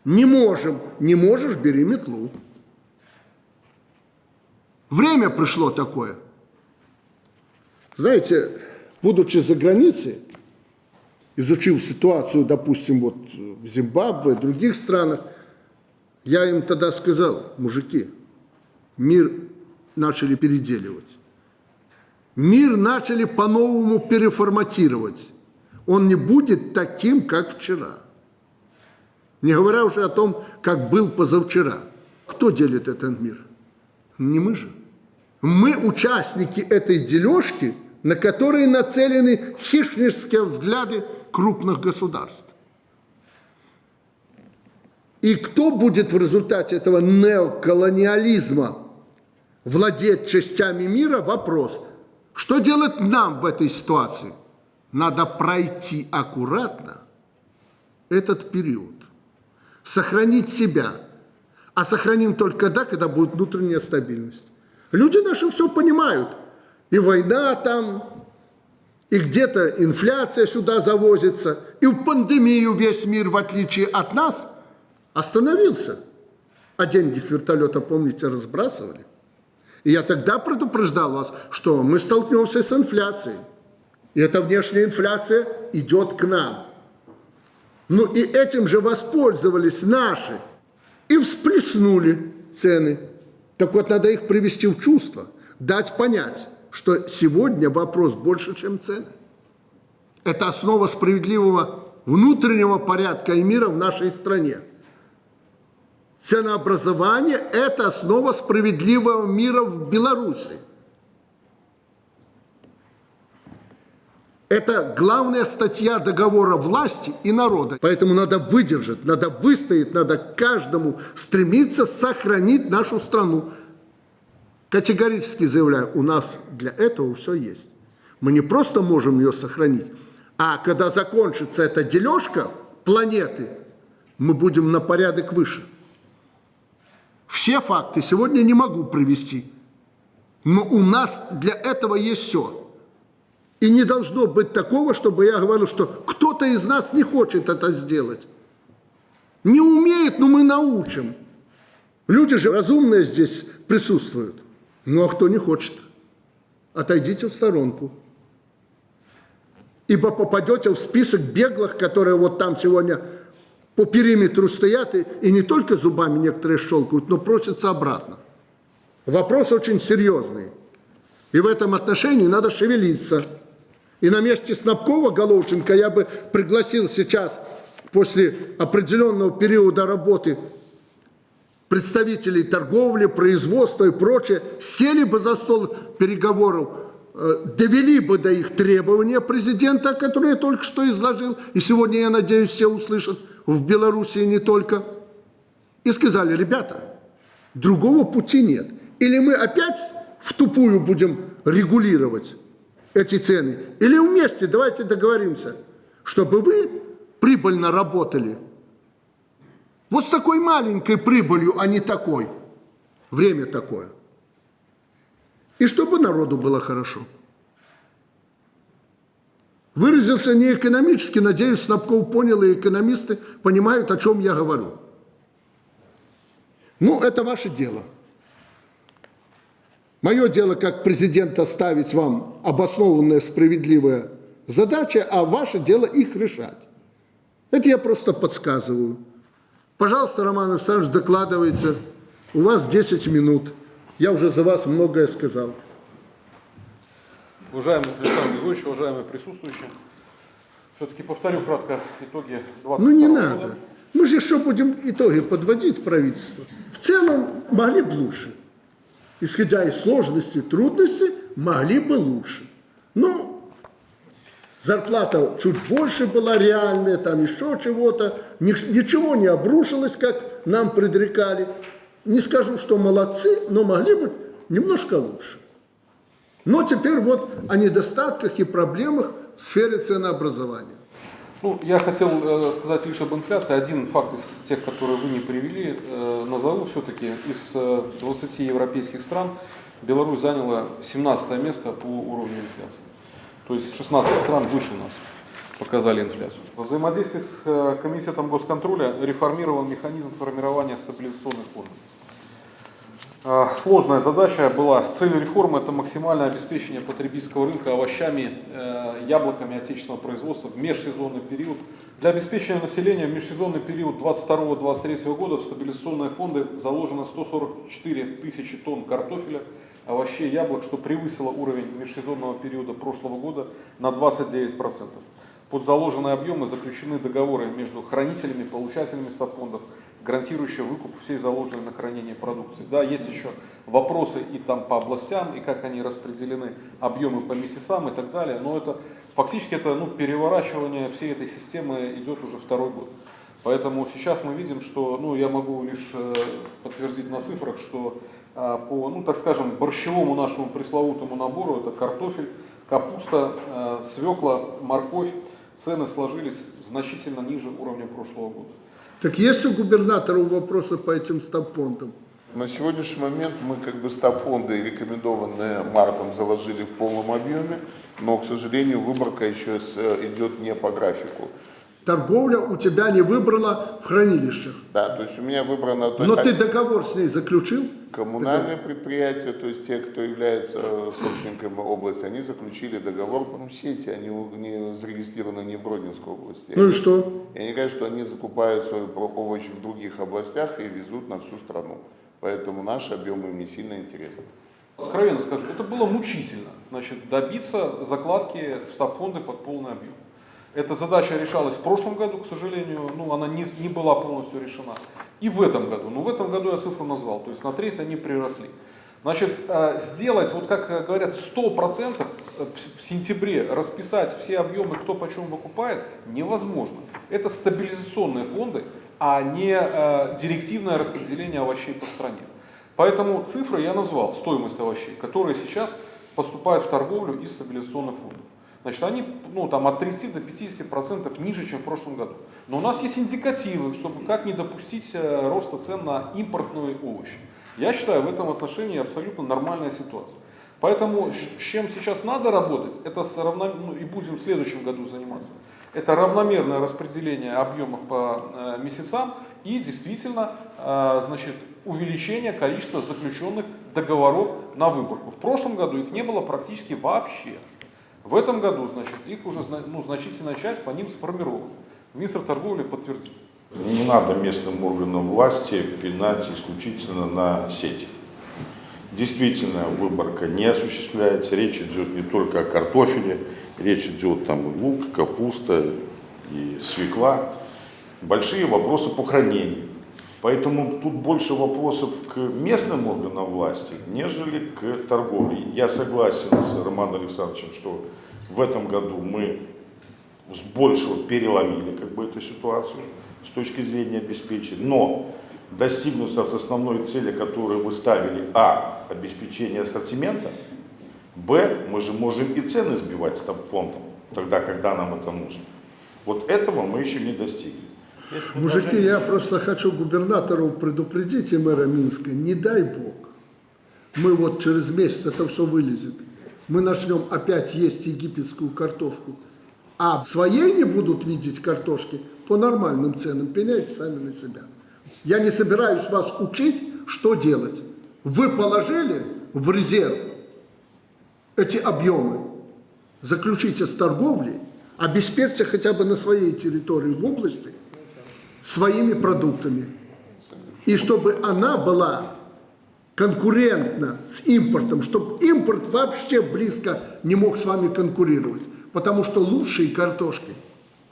Не можем. Не можешь, бери метлу. Время пришло такое. Знаете, будучи за границей, изучив ситуацию, допустим, вот в Зимбабве, в других странах, я им тогда сказал, мужики, мир начали переделивать. Мир начали по-новому переформатировать. Он не будет таким, как вчера. Не говоря уже о том, как был позавчера. Кто делит этот мир? Не мы же. Мы участники этой дележки, на которые нацелены хищнические взгляды крупных государств. И кто будет в результате этого неоколониализма владеть частями мира – вопрос. Что делать нам в этой ситуации? Надо пройти аккуратно этот период сохранить себя. А сохраним только тогда, когда будет внутренняя стабильность. Люди наши все понимают. И война там, и где-то инфляция сюда завозится, и в пандемию весь мир, в отличие от нас, остановился. А деньги с вертолета, помните, разбрасывали. И я тогда предупреждал вас, что мы столкнемся с инфляцией. И эта внешняя инфляция идет к нам. Ну и этим же воспользовались наши и всплеснули цены. Так вот, надо их привести в чувство, дать понять, что сегодня вопрос больше, чем цены. Это основа справедливого внутреннего порядка и мира в нашей стране. Ценообразование – это основа справедливого мира в Беларуси. Это главная статья договора власти и народа. Поэтому надо выдержать, надо выстоять, надо каждому стремиться сохранить нашу страну. Категорически заявляю, у нас для этого все есть. Мы не просто можем ее сохранить, а когда закончится эта дележка планеты, мы будем на порядок выше. Все факты сегодня не могу привести, но у нас для этого есть все. И не должно быть такого, чтобы я говорил, что кто-то из нас не хочет это сделать. Не умеет, но мы научим. Люди же разумные здесь присутствуют. Ну а кто не хочет, отойдите в сторонку. Ибо попадете в список беглых, которые вот там сегодня по периметру стоят и, и не только зубами некоторые щелкают, но просятся обратно. Вопрос очень серьезный. И в этом отношении надо шевелиться. И на месте Снабкова, Головченко я бы пригласил сейчас, после определенного периода работы, представителей торговли, производства и прочее, сели бы за стол переговоров, э, довели бы до их требования президента, которые я только что изложил, и сегодня, я надеюсь, все услышат в Беларуси не только, и сказали, ребята, другого пути нет. Или мы опять в тупую будем регулировать эти цены. Или вместе давайте договоримся, чтобы вы прибыльно работали. Вот с такой маленькой прибылью, а не такой. Время такое. И чтобы народу было хорошо. Выразился не экономически, надеюсь, Снабков понял, и экономисты понимают, о чем я говорю. Ну, это ваше дело. Мое дело как президента ставить вам обоснованные, справедливые задачи, а ваше дело их решать. Это я просто подсказываю. Пожалуйста, Роман Александрович, докладывайте. У вас 10 минут. Я уже за вас многое сказал. Уважаемый Александр Григорьевич, уважаемые присутствующие, все-таки повторю кратко итоги 20 Ну не года. надо. Мы же еще будем итоги подводить правительству. В целом могли бы лучше исходя из сложности, трудностей, могли бы лучше. Но зарплата чуть больше была реальная, там еще чего-то, ничего не обрушилось, как нам предрекали. Не скажу, что молодцы, но могли быть немножко лучше. Но теперь вот о недостатках и проблемах в сфере ценообразования. Ну, я хотел э, сказать лишь об инфляции. Один факт из тех, которые вы не привели, э, назову все-таки. Из э, 20 европейских стран Беларусь заняла 17 место по уровню инфляции. То есть 16 стран выше нас показали инфляцию. В взаимодействии с э, Комитетом госконтроля реформирован механизм формирования стабилизационных фондов. Э, сложная задача была. Цель реформы – это максимальное обеспечение потребительского рынка овощами, э, яблоками отечественного производства в межсезонный период. Для обеспечения населения в межсезонный период 22-23 года в стабилизационные фонды заложено 144 тысячи тонн картофеля, овощей, яблок, что превысило уровень межсезонного периода прошлого года на 29%. Под заложенные объемы заключены договоры между хранителями, получателями стабфондов, гарантирующая выкуп всей заложенной на хранение продукции. Да, есть еще вопросы и там по областям, и как они распределены, объемы по месяцам и так далее, но это фактически это ну, переворачивание всей этой системы идет уже второй год. Поэтому сейчас мы видим, что, ну, я могу лишь э, подтвердить на цифрах, что э, по, ну, так скажем, борщевому нашему пресловутому набору, это картофель, капуста, э, свекла, морковь, цены сложились значительно ниже уровня прошлого года. Так есть у губернатора вопросы по этим стабфондам? На сегодняшний момент мы как бы стабфонды, рекомендованные мартом, заложили в полном объеме, но, к сожалению, выборка еще идет не по графику. Торговля у тебя не выбрала в хранилищах. Да, то есть у меня выбрано... Но ты договор с ней заключил? Коммунальные предприятия, то есть те, кто является собственниками области, они заключили договор, ну, сети, они не зарегистрированы не в Гродненской области. Ну они, и что? И они говорят, что они закупают свои овощи в других областях и везут на всю страну. Поэтому наши объемы им не сильно интересны. Откровенно скажу, это было мучительно, значит, добиться закладки в стабфонды под полный объем. Эта задача решалась в прошлом году, к сожалению, ну, она не, не была полностью решена. И в этом году. Но в этом году я цифру назвал, то есть на треть они приросли. Значит, э, сделать, вот как говорят, 100% в сентябре расписать все объемы, кто почем выкупает, невозможно. Это стабилизационные фонды, а не э, директивное распределение овощей по стране. Поэтому цифры я назвал, стоимость овощей, которые сейчас поступают в торговлю из стабилизационных фондов. Значит, они ну, там, от 30 до 50 процентов ниже, чем в прошлом году. Но у нас есть индикативы, чтобы как не допустить э, роста цен на импортные овощи. Я считаю, в этом отношении абсолютно нормальная ситуация. Поэтому с чем сейчас надо работать, это с равно, ну, и будем в следующем году заниматься, это равномерное распределение объемов по э, месяцам и действительно э, значит, увеличение количества заключенных договоров на выборку. В прошлом году их не было практически вообще. В этом году, значит, их уже ну, значительная часть по ним сформирована. Министр торговли подтвердил. Не надо местным органам власти пинать исключительно на сети. Действительно, выборка не осуществляется. Речь идет не только о картофеле, речь идет там и лук, капуста и свекла. Большие вопросы по хранению. Поэтому тут больше вопросов к местным органам власти, нежели к торговле. Я согласен с Романом Александровичем, что в этом году мы с большего переломили как бы эту ситуацию с точки зрения обеспечения. Но достигнув основной цели, которую вы ставили, а, обеспечение ассортимента, б, мы же можем и цены сбивать с фондом, тогда, когда нам это нужно. Вот этого мы еще не достигли. Мужики, я просто хочу губернатору предупредить и мэра Минска, не дай бог, мы вот через месяц это все вылезет, мы начнем опять есть египетскую картошку, а своей не будут видеть картошки по нормальным ценам, пеняйте сами на себя. Я не собираюсь вас учить, что делать. Вы положили в резерв эти объемы, заключите с торговлей, обеспечьте хотя бы на своей территории в области – своими продуктами. И чтобы она была конкурентна с импортом, чтобы импорт вообще близко не мог с вами конкурировать. Потому что лучшие картошки,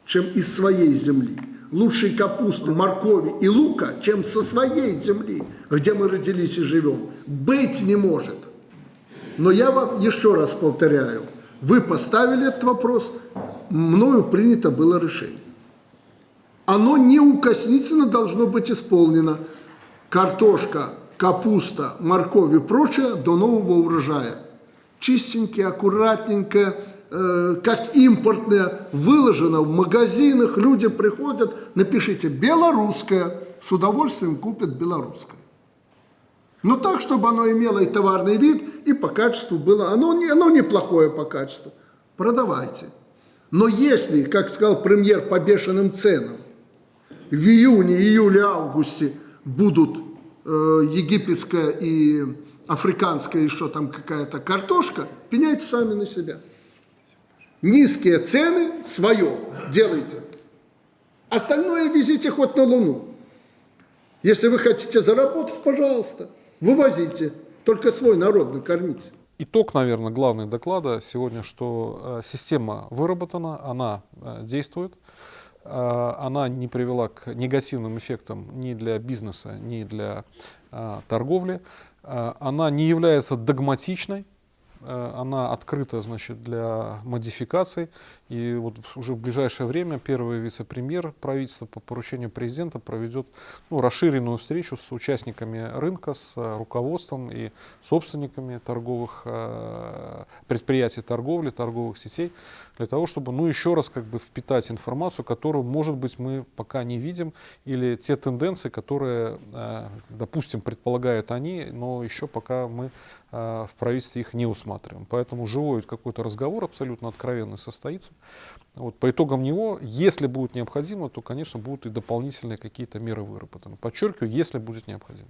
чем из своей земли, лучшие капусты, моркови и лука, чем со своей земли, где мы родились и живем, быть не может. Но я вам еще раз повторяю, вы поставили этот вопрос, мною принято было решение оно неукоснительно должно быть исполнено. Картошка, капуста, морковь и прочее до нового урожая. Чистенькие, аккуратненькое, э, как импортное, выложено в магазинах, люди приходят, напишите «белорусское», с удовольствием купят белорусское. Но так, чтобы оно имело и товарный вид, и по качеству было, оно, оно неплохое по качеству. Продавайте. Но если, как сказал премьер, по бешеным ценам, в июне, июле, августе будут э, египетская и африканская еще там какая-то картошка, пеняйте сами на себя. Низкие цены, свое делайте. Остальное везите хоть на Луну. Если вы хотите заработать, пожалуйста, вывозите. Только свой народ накормите. Итог, наверное, главный доклада сегодня, что э, система выработана, она э, действует. А, она не привела к негативным эффектам ни для бизнеса, ни для а, торговли. А, она не является догматичной, она открыта значит, для модификаций. И вот уже в ближайшее время первый вице-премьер правительства по поручению президента проведет ну, расширенную встречу с участниками рынка, с руководством и собственниками торговых э, предприятий торговли, торговых сетей, для того, чтобы ну, еще раз как бы впитать информацию, которую, может быть, мы пока не видим, или те тенденции, которые, э, допустим, предполагают они, но еще пока мы в правительстве их не усматриваем. Поэтому живой какой-то разговор абсолютно откровенный состоится. Вот, по итогам него, если будет необходимо, то, конечно, будут и дополнительные какие-то меры выработаны. Подчеркиваю, если будет необходимо.